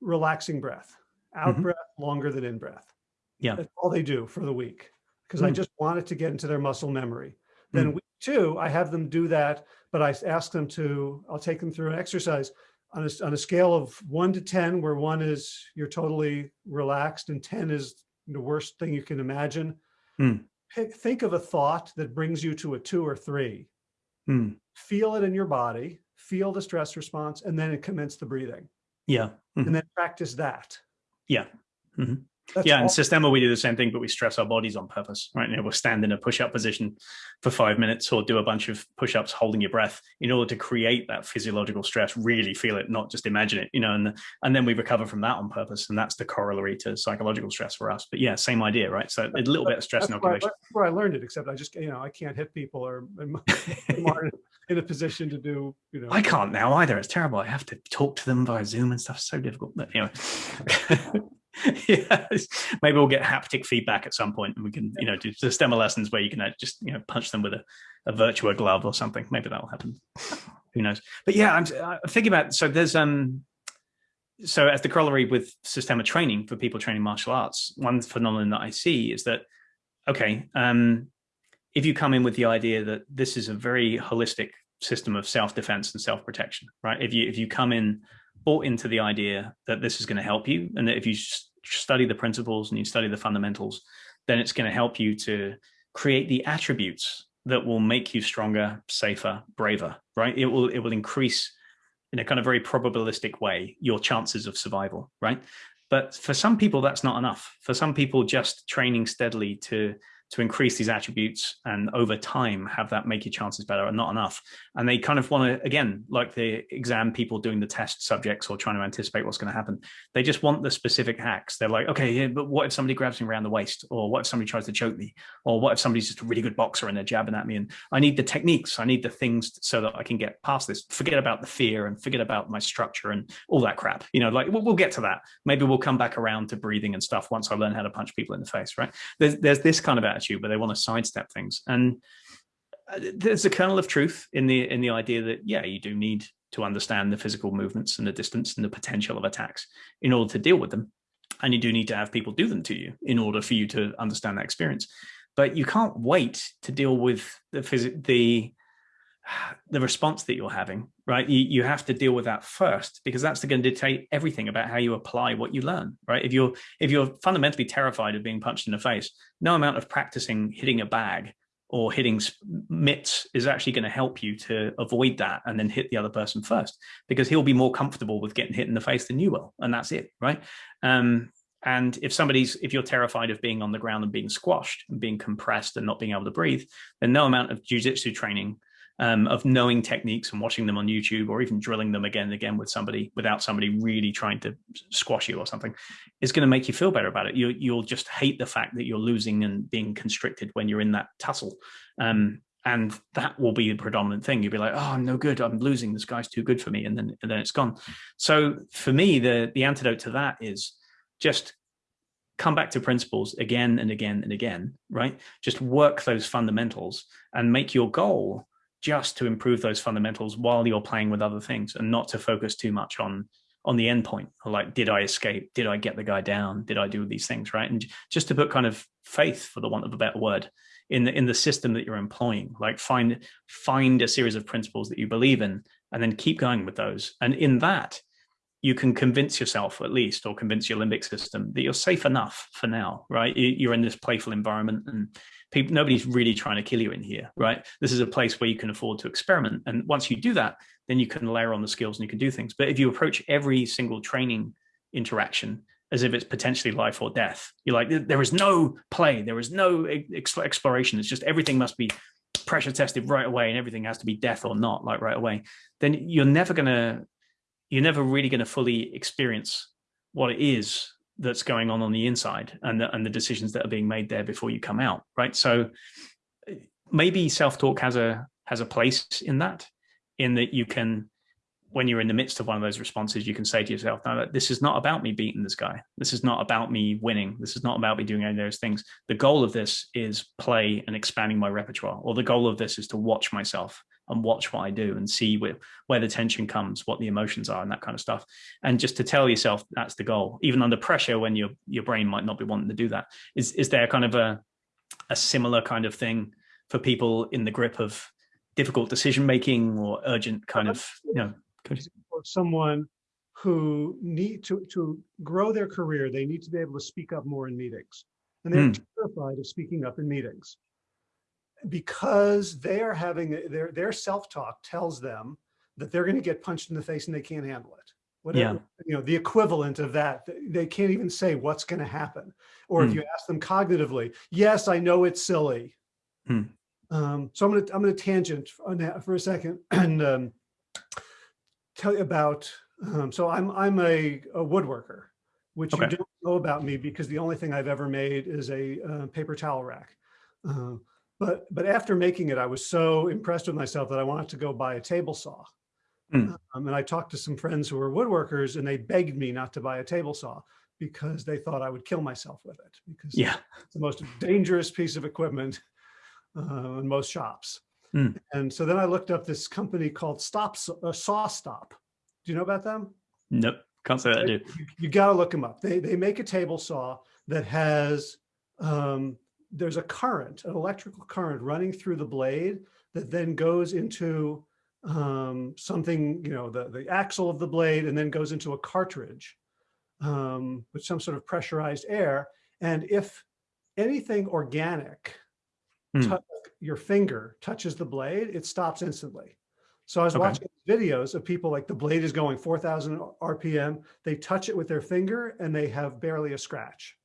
relaxing breath, out mm -hmm. breath longer than in breath. Yeah. That's all they do for the week because mm. I just want it to get into their muscle memory. Then mm. week two, I have them do that, but I ask them to, I'll take them through an exercise on a, on a scale of one to 10, where one is you're totally relaxed and 10 is the worst thing you can imagine. Mm. Think of a thought that brings you to a two or three. Mm. Feel it in your body, feel the stress response, and then commence the breathing. Yeah. -hmm. And then practice that. Yeah. -hmm. That's yeah, in Systema, we do the same thing, but we stress our bodies on purpose, right? You know, we'll stand in a push-up position for five minutes or do a bunch of push-ups holding your breath in order to create that physiological stress, really feel it, not just imagine it, you know, and, and then we recover from that on purpose. And that's the corollary to psychological stress for us. But yeah, same idea, right? So a little bit of stress that's inoculation. Where I, where I learned it, except I just, you know, I can't hit people or in a position to do, you know. I can't now either. It's terrible. I have to talk to them via Zoom and stuff. So difficult. But anyway. yes. Maybe we'll get haptic feedback at some point and we can, you know, do Systema lessons where you can uh, just, you know, punch them with a, a Virtua glove or something. Maybe that'll happen. Who knows? But yeah, I'm, I'm thinking about, so there's, um, so as the corollary with Systema training for people training martial arts, one phenomenon that I see is that, okay, um, if you come in with the idea that this is a very holistic system of self-defense and self-protection, right? If you, if you come in bought into the idea that this is going to help you and that if you study the principles and you study the fundamentals, then it's going to help you to create the attributes that will make you stronger, safer, braver, right? It will, it will increase in a kind of very probabilistic way your chances of survival, right? But for some people, that's not enough. For some people, just training steadily to to increase these attributes and over time have that make your chances better are not enough. And they kind of want to, again, like the exam people doing the test subjects or trying to anticipate what's going to happen. They just want the specific hacks. They're like, okay, yeah, but what if somebody grabs me around the waist? Or what if somebody tries to choke me? Or what if somebody's just a really good boxer and they're jabbing at me? And I need the techniques. I need the things so that I can get past this. Forget about the fear and forget about my structure and all that crap. You know, like we'll, we'll get to that. Maybe we'll come back around to breathing and stuff once I learn how to punch people in the face, right? There's, there's this kind of attitude where they want to sidestep things. And uh, there's a kernel of truth in the in the idea that, yeah, you do need to understand the physical movements and the distance and the potential of attacks in order to deal with them. And you do need to have people do them to you in order for you to understand that experience. But you can't wait to deal with the the the response that you're having, right? You, you have to deal with that first because that's going to dictate everything about how you apply what you learn, right? If you're if you're fundamentally terrified of being punched in the face, no amount of practicing hitting a bag or hitting mitts is actually going to help you to avoid that and then hit the other person first because he'll be more comfortable with getting hit in the face than you will, and that's it, right? Um, and if somebody's, if you're terrified of being on the ground and being squashed and being compressed and not being able to breathe, then no amount of jujitsu training um, of knowing techniques and watching them on YouTube or even drilling them again and again with somebody without somebody really trying to squash you or something is going to make you feel better about it. You, you'll just hate the fact that you're losing and being constricted when you're in that tussle. Um, and that will be the predominant thing. You'll be like, oh, I'm no good. I'm losing. This guy's too good for me. And then, and then it's gone. So for me, the, the antidote to that is just come back to principles again and again and again, right? Just work those fundamentals and make your goal just to improve those fundamentals while you're playing with other things and not to focus too much on on the end point. Like did i escape? Did i get the guy down? Did i do these things right? And just to put kind of faith for the want of a better word in the in the system that you're employing. Like find find a series of principles that you believe in and then keep going with those. And in that you can convince yourself at least or convince your limbic system that you're safe enough for now right? You're in this playful environment and people nobody's really trying to kill you in here right? This is a place where you can afford to experiment. And once you do that then you can layer on the skills and you can do things. But if you approach every single training interaction as if it's potentially life or death you're like there is no play. There is no exploration. It's just everything must be pressure tested right away and everything has to be death or not like right away. Then you're never gonna you're never really going to fully experience what it is that's going on on the inside and the, and the decisions that are being made there before you come out right? So maybe self-talk has a has a place in that in that you can when you're in the midst of one of those responses you can say to yourself no this is not about me beating this guy. This is not about me winning. This is not about me doing any of those things. The goal of this is play and expanding my repertoire or the goal of this is to watch myself and watch what I do and see where, where the tension comes, what the emotions are and that kind of stuff. And just to tell yourself that's the goal, even under pressure when your, your brain might not be wanting to do that. Is, is there kind of a, a similar kind of thing for people in the grip of difficult decision-making or urgent kind of, you know, someone who need to, to grow their career, they need to be able to speak up more in meetings. And they're mm. terrified of speaking up in meetings because they are having their their self-talk tells them that they're going to get punched in the face and they can't handle it whatever yeah. you know the equivalent of that they can't even say what's going to happen or mm. if hmm. you ask them cognitively yes i know it's silly mm. um, so i'm going to i'm going to tangent on that for a second and um, tell you about um, so i'm i'm a, a woodworker which okay. you don't know about me because the only thing i've ever made is a uh, paper towel rack uh, but, but after making it, I was so impressed with myself that I wanted to go buy a table saw. Mm. Um, and I talked to some friends who were woodworkers and they begged me not to buy a table saw because they thought I would kill myself with it because yeah. it's the most dangerous piece of equipment uh, in most shops. Mm. And so then I looked up this company called Stop uh, SawStop. Do you know about them? Nope, can't say that I do. You, you got to look them up. They, they make a table saw that has um, there's a current, an electrical current running through the blade that then goes into um, something, you know, the, the axle of the blade and then goes into a cartridge um, with some sort of pressurized air. And if anything organic, mm. your finger touches the blade, it stops instantly. So I was okay. watching videos of people like the blade is going 4,000 RPM. They touch it with their finger and they have barely a scratch.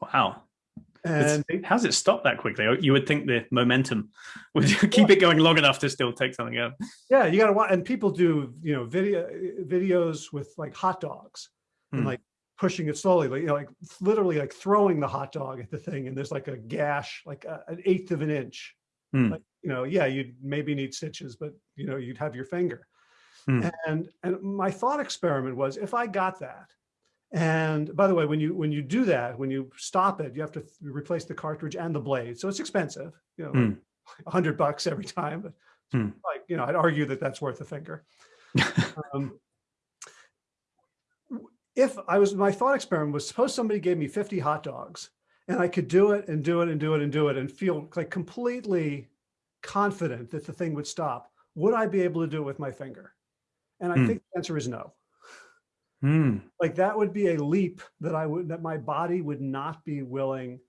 Wow. And how's it stopped that quickly? You would think the momentum would keep it going long enough to still take something out. Yeah, you got to watch. And people do, you know, video videos with like hot dogs and hmm. like pushing it slowly, like you know, like literally like throwing the hot dog at the thing, and there's like a gash, like a, an eighth of an inch. Hmm. Like, you know, yeah, you'd maybe need stitches, but you know, you'd have your finger. Hmm. And and my thought experiment was, if I got that, and by the way, when you when you do that, when you stop it, you have to replace the cartridge and the blade. So it's expensive, you know, mm. a hundred bucks every time. But mm. like, you know, I'd argue that that's worth a finger. um, if I was, my thought experiment was suppose somebody gave me 50 hot dogs and I could do it and do it and do it and do it and feel like completely confident that the thing would stop, would I be able to do it with my finger? And I mm. think the answer is no. Mm. Like that would be a leap that I would, that my body would not be willing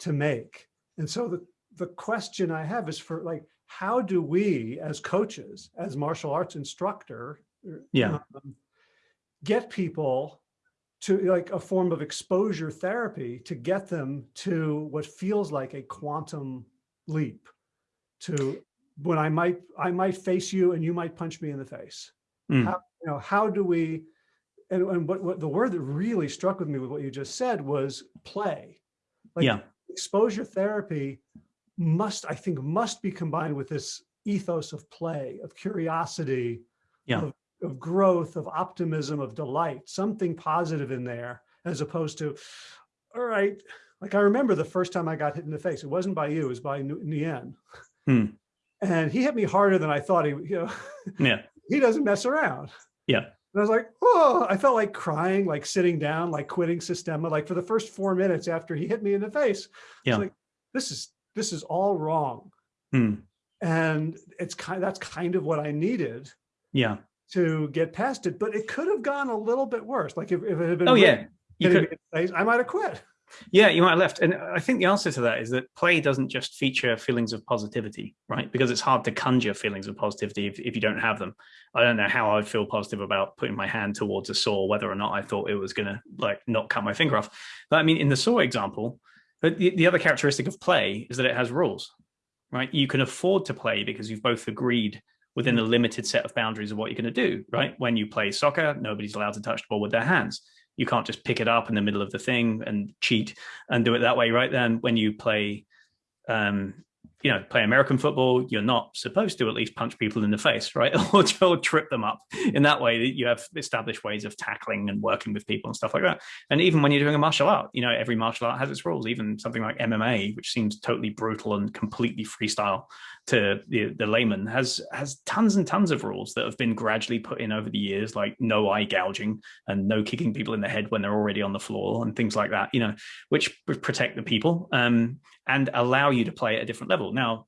to make. And so the, the question I have is for like, how do we as coaches, as martial arts instructor, yeah, um, get people to like a form of exposure therapy to get them to what feels like a quantum leap to when I might, I might face you and you might punch me in the face. Mm. How, you know, how do we and, and what, what the word that really struck with me with what you just said was play. Like yeah. exposure therapy must, I think, must be combined with this ethos of play, of curiosity, yeah. of, of growth, of optimism, of delight, something positive in there, as opposed to, all right, like I remember the first time I got hit in the face, it wasn't by you, it was by Nguyen. Hmm. And he hit me harder than I thought he, you know, yeah. he doesn't mess around. Yeah And I was like, oh, I felt like crying, like sitting down, like quitting Systema, like for the first four minutes after he hit me in the face. Yeah. like, this is, this is all wrong. Hmm. And it's kind that's kind of what I needed. Yeah. To get past it, but it could have gone a little bit worse. Like if, if it had been, oh yeah, you could, face, I might have quit. Yeah, you might have left. And I think the answer to that is that play doesn't just feature feelings of positivity, right? Because it's hard to conjure feelings of positivity if, if you don't have them. I don't know how I'd feel positive about putting my hand towards a saw, whether or not I thought it was going to like not cut my finger off. But I mean, in the saw example, but the, the other characteristic of play is that it has rules, right? You can afford to play because you've both agreed within a mm. limited set of boundaries of what you're going to do, right? When you play soccer, nobody's allowed to touch the ball with their hands you can't just pick it up in the middle of the thing and cheat and do it that way right then when you play um, you know, play American football, you're not supposed to at least punch people in the face, right? or, or trip them up. In that way, you have established ways of tackling and working with people and stuff like that. And even when you're doing a martial art, you know, every martial art has its rules. Even something like MMA, which seems totally brutal and completely freestyle to the, the layman, has has tons and tons of rules that have been gradually put in over the years, like no eye gouging and no kicking people in the head when they're already on the floor and things like that. You know, which protect the people. Um, and allow you to play at a different level. Now,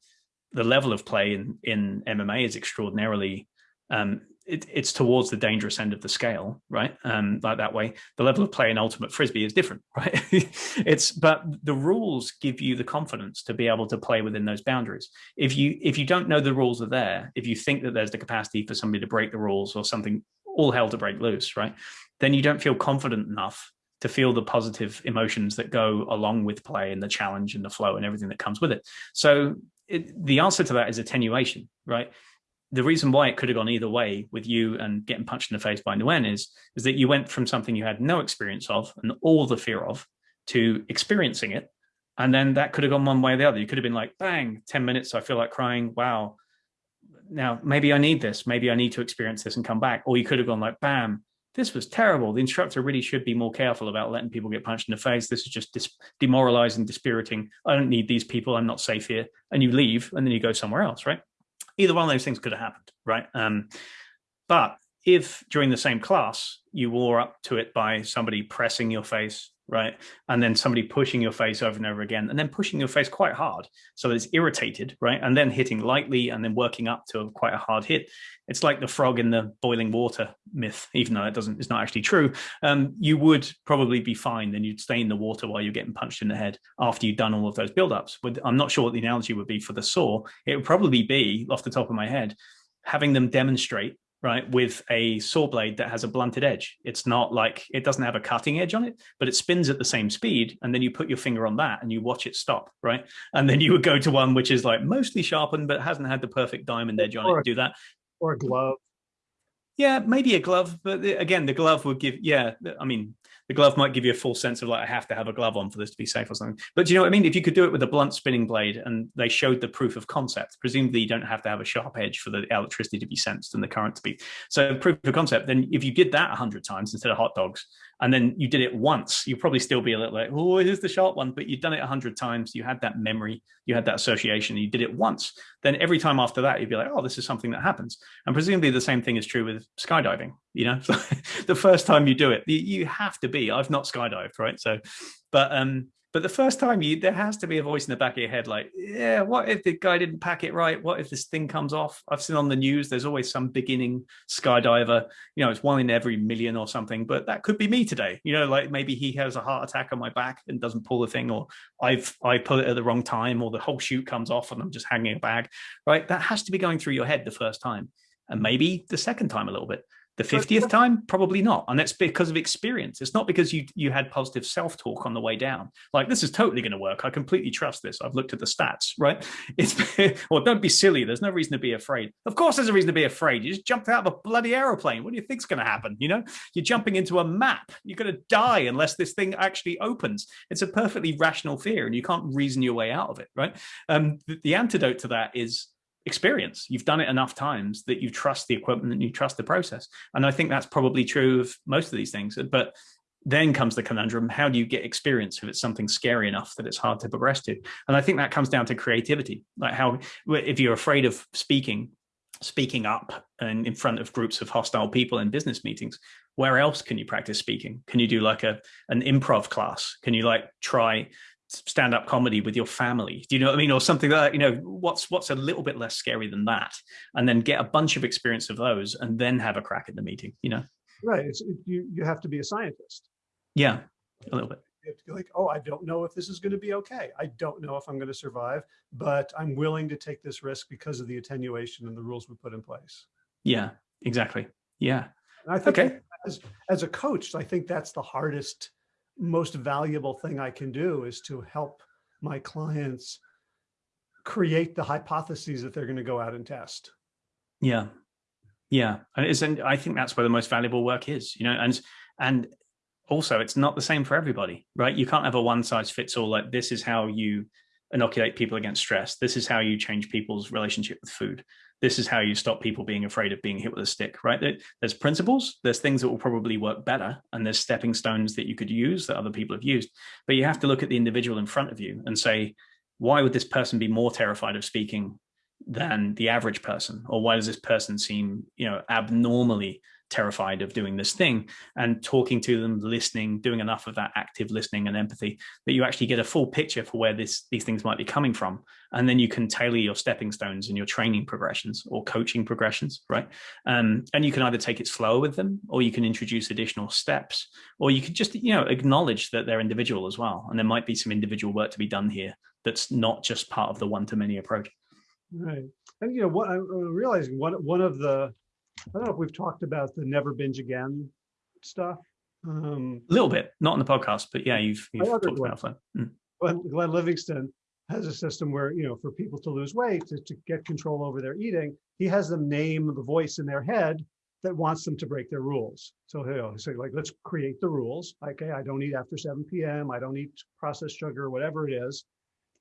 the level of play in, in MMA is extraordinarily, um, it, it's towards the dangerous end of the scale, right? Um, like that way, the level of play in ultimate frisbee is different, right? it's, but the rules give you the confidence to be able to play within those boundaries. If you, if you don't know the rules are there, if you think that there's the capacity for somebody to break the rules or something, all hell to break loose, right? Then you don't feel confident enough to feel the positive emotions that go along with play and the challenge and the flow and everything that comes with it. So it, the answer to that is attenuation, right? The reason why it could have gone either way with you and getting punched in the face by Nguyen is, is that you went from something you had no experience of and all the fear of to experiencing it. And then that could have gone one way or the other. You could have been like, bang, 10 minutes, I feel like crying. Wow. Now, maybe I need this. Maybe I need to experience this and come back. Or you could have gone like, bam, this was terrible. The instructor really should be more careful about letting people get punched in the face. This is just demoralizing, dispiriting. I don't need these people. I'm not safe here. And you leave and then you go somewhere else, right? Either one of those things could have happened, right? Um, but if during the same class, you wore up to it by somebody pressing your face, right? And then somebody pushing your face over and over again, and then pushing your face quite hard. So it's irritated, right? And then hitting lightly and then working up to quite a hard hit. It's like the frog in the boiling water myth, even though it doesn't, it's not actually true. Um, you would probably be fine. Then you'd stay in the water while you're getting punched in the head after you've done all of those buildups. But I'm not sure what the analogy would be for the saw. It would probably be off the top of my head, having them demonstrate right, with a saw blade that has a blunted edge. It's not like, it doesn't have a cutting edge on it, but it spins at the same speed. And then you put your finger on that and you watch it stop, right? And then you would go to one which is like mostly sharpened, but hasn't had the perfect diamond edge on or, it to do that. Or a glove. Yeah, maybe a glove, but eh, again, the glove would give, yeah, I mean, the glove might give you a full sense of like, I have to have a glove on for this to be safe or something. But do you know what I mean? If you could do it with a blunt spinning blade and they showed the proof of concept, presumably you don't have to have a sharp edge for the electricity to be sensed and the current to be. So proof of concept, then if you did that a hundred times instead of hot dogs, and then you did it once, you probably still be a little like, oh, here's the sharp one, but you've done it a hundred times. You had that memory, you had that association, you did it once. Then every time after that, you'd be like, oh, this is something that happens. And presumably the same thing is true with skydiving. You know, the first time you do it, you have to be, I've not skydived, right? So, but um, but the first time you, there has to be a voice in the back of your head, like, yeah, what if the guy didn't pack it right? What if this thing comes off? I've seen on the news, there's always some beginning skydiver, you know, it's one in every million or something, but that could be me today. You know, like maybe he has a heart attack on my back and doesn't pull the thing, or I've, I pull it at the wrong time, or the whole chute comes off and I'm just hanging a bag, right? That has to be going through your head the first time and maybe the second time a little bit. The 50th time, probably not. And that's because of experience. It's not because you, you had positive self-talk on the way down. Like, this is totally going to work. I completely trust this. I've looked at the stats, right? It's, well, don't be silly. There's no reason to be afraid. Of course, there's a reason to be afraid. You just jumped out of a bloody aeroplane. What do you think's going to happen? You know, you're jumping into a map. You're going to die unless this thing actually opens. It's a perfectly rational fear and you can't reason your way out of it, right? Um, the, the antidote to that is experience. You've done it enough times that you trust the equipment and you trust the process. And I think that's probably true of most of these things. But then comes the conundrum, how do you get experience if it's something scary enough that it's hard to progress to? And I think that comes down to creativity. Like how, if you're afraid of speaking, speaking up and in front of groups of hostile people in business meetings where else can you practice speaking can you do like a an improv class can you like try stand-up comedy with your family. Do you know what i mean? Or something like that you know what's what's a little bit less scary than that? And then get a bunch of experience of those and then have a crack at the meeting you know? Right it's, you you have to be a scientist. Yeah a little bit. You have to be like oh i don't know if this is going to be okay. I don't know if i'm going to survive but i'm willing to take this risk because of the attenuation and the rules we put in place. Yeah exactly. Yeah. And i think okay. as, as a coach i think that's the hardest most valuable thing I can do is to help my clients create the hypotheses that they're going to go out and test. Yeah. Yeah. And I think that's where the most valuable work is, you know, and, and also it's not the same for everybody, right? You can't have a one size fits all, like this is how you inoculate people against stress. This is how you change people's relationship with food this is how you stop people being afraid of being hit with a stick, right? There's principles, there's things that will probably work better, and there's stepping stones that you could use that other people have used. But you have to look at the individual in front of you and say, why would this person be more terrified of speaking than the average person? Or why does this person seem, you know, abnormally terrified of doing this thing and talking to them, listening, doing enough of that active listening and empathy that you actually get a full picture for where this these things might be coming from. And then you can tailor your stepping stones and your training progressions or coaching progressions, right? Um, and you can either take it slower with them or you can introduce additional steps or you could just, you know, acknowledge that they're individual as well. And there might be some individual work to be done here that's not just part of the one-to-many approach. Right. And, you know, what I'm realizing one, one of the I don't know if we've talked about the never binge again stuff. Um, a little bit, not on the podcast, but yeah, you've, you've talked about that. Mm. Glenn, Glenn Livingston has a system where, you know, for people to lose weight, to, to get control over their eating, he has them name the voice in their head that wants them to break their rules. So he'll say like, let's create the rules. Okay, I don't eat after 7 p.m. I don't eat processed sugar, whatever it is.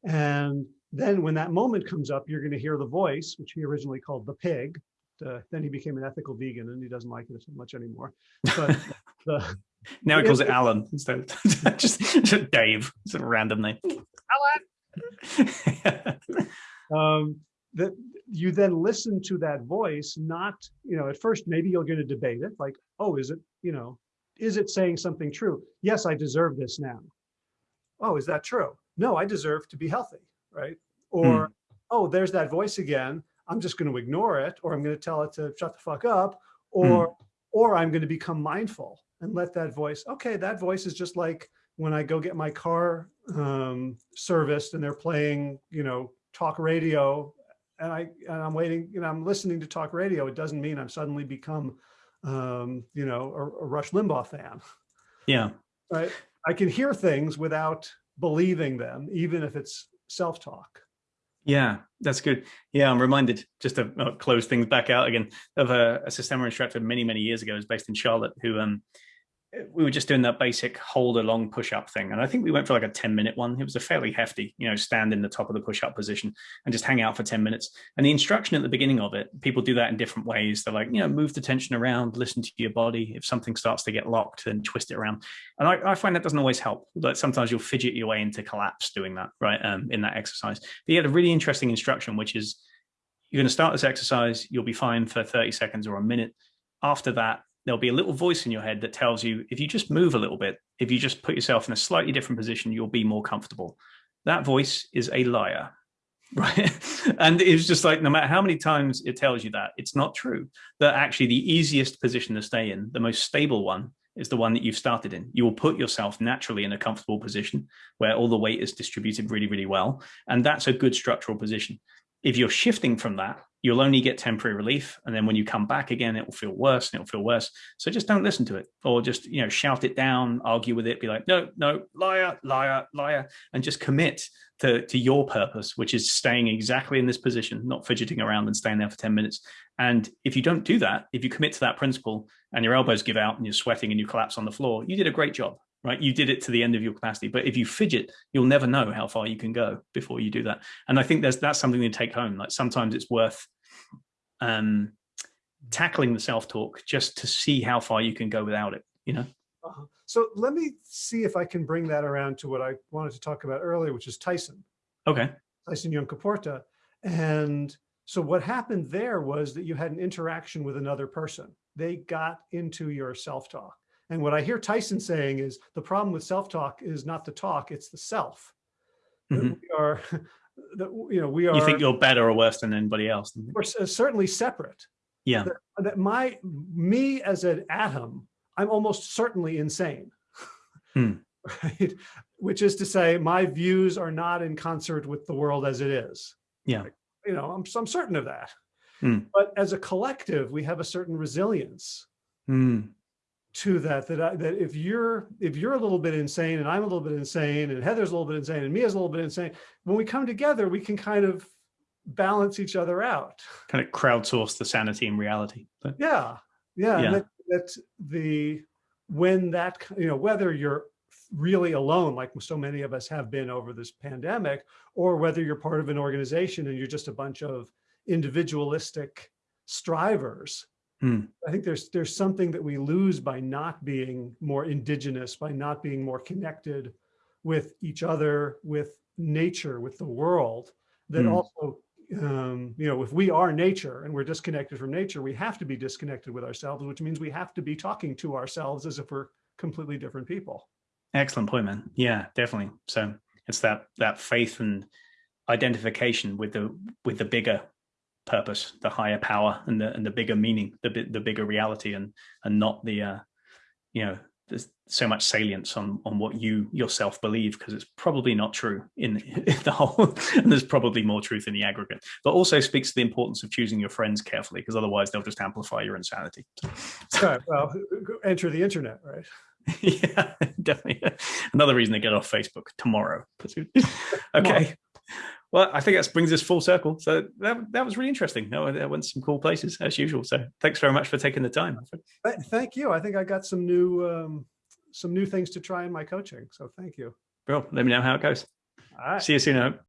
And then when that moment comes up, you're going to hear the voice, which he originally called the pig, uh, then he became an ethical vegan and he doesn't like it so much anymore. But the, now he calls it, it Alan instead of just, just Dave. It's a random name. Alan. um, that you then listen to that voice, not, you know, at first maybe you're going to debate it like, oh, is it, you know, is it saying something true? Yes, I deserve this now. Oh, is that true? No, I deserve to be healthy, right? Or, hmm. oh, there's that voice again. I'm just going to ignore it, or I'm going to tell it to shut the fuck up, or, mm. or I'm going to become mindful and let that voice, okay, that voice is just like when I go get my car um, serviced and they're playing, you know, talk radio and I, and I'm waiting, you know, I'm listening to talk radio. It doesn't mean I'm suddenly become, um, you know, a, a Rush Limbaugh fan. Yeah. Right. I can hear things without believing them, even if it's self-talk. Yeah, that's good. Yeah, I'm reminded just to uh, close things back out again of a, a Systema instructor many, many years ago, was based in Charlotte, who um, we were just doing that basic hold a long push up thing. And I think we went for like a 10 minute one. It was a fairly hefty, you know, stand in the top of the push up position and just hang out for 10 minutes. And the instruction at the beginning of it, people do that in different ways. They're like, you know, move the tension around, listen to your body. If something starts to get locked, then twist it around. And I, I find that doesn't always help. Like sometimes you'll fidget your way into collapse doing that, right? Um, in that exercise. But he had a really interesting instruction, which is you're going to start this exercise. You'll be fine for 30 seconds or a minute. After that, there'll be a little voice in your head that tells you if you just move a little bit, if you just put yourself in a slightly different position, you'll be more comfortable. That voice is a liar, right? and it's just like, no matter how many times it tells you that, it's not true. That actually the easiest position to stay in, the most stable one, is the one that you've started in. You will put yourself naturally in a comfortable position where all the weight is distributed really, really well. And that's a good structural position. If you're shifting from that, you'll only get temporary relief. And then when you come back again, it will feel worse and it'll feel worse. So just don't listen to it or just, you know, shout it down, argue with it, be like, no, no, liar, liar, liar, and just commit to, to your purpose, which is staying exactly in this position, not fidgeting around and staying there for 10 minutes. And if you don't do that, if you commit to that principle and your elbows give out and you're sweating and you collapse on the floor, you did a great job right? You did it to the end of your capacity, but if you fidget, you'll never know how far you can go before you do that. And I think there's that's something to take home. Like sometimes it's worth um, tackling the self-talk just to see how far you can go without it, you know? Uh -huh. So let me see if I can bring that around to what I wanted to talk about earlier, which is Tyson. Okay. Tyson Yunkaporta. And So what happened there was that you had an interaction with another person. They got into your self-talk. And what I hear Tyson saying is the problem with self-talk is not the talk, it's the self. Mm -hmm. We are, that, you know, we are- You think you're better or worse than anybody else. We're certainly separate. Yeah. That, that my, me as an atom, I'm almost certainly insane. Hmm. Right? Which is to say my views are not in concert with the world as it is. Yeah. You know, I'm, I'm certain of that. Hmm. But as a collective, we have a certain resilience. Hmm to that that I, that if you're if you're a little bit insane and I'm a little bit insane and Heather's a little bit insane and me is a little bit insane when we come together we can kind of balance each other out kind of crowdsource the sanity and reality but, yeah yeah, yeah. That, that's the when that you know whether you're really alone like so many of us have been over this pandemic or whether you're part of an organization and you're just a bunch of individualistic strivers Hmm. I think there's there's something that we lose by not being more indigenous, by not being more connected with each other, with nature, with the world, that hmm. also, um, you know, if we are nature and we're disconnected from nature, we have to be disconnected with ourselves, which means we have to be talking to ourselves as if we're completely different people. Excellent point, man. Yeah, definitely. So it's that that faith and identification with the with the bigger purpose, the higher power and the, and the bigger meaning, the, the bigger reality and, and not the, uh, you know, there's so much salience on, on what you yourself believe, because it's probably not true in, in the whole, and there's probably more truth in the aggregate, but also speaks to the importance of choosing your friends carefully, because otherwise they'll just amplify your insanity. So, well, enter the internet, right? yeah, definitely. Another reason to get off Facebook tomorrow. okay. Well, I think that brings us full circle. So that, that was really interesting. No, I went to some cool places as usual. So thanks very much for taking the time. Thank you. I think I got some new um, some new things to try in my coaching. So thank you. Well, let me know how it goes. All right. See you soon.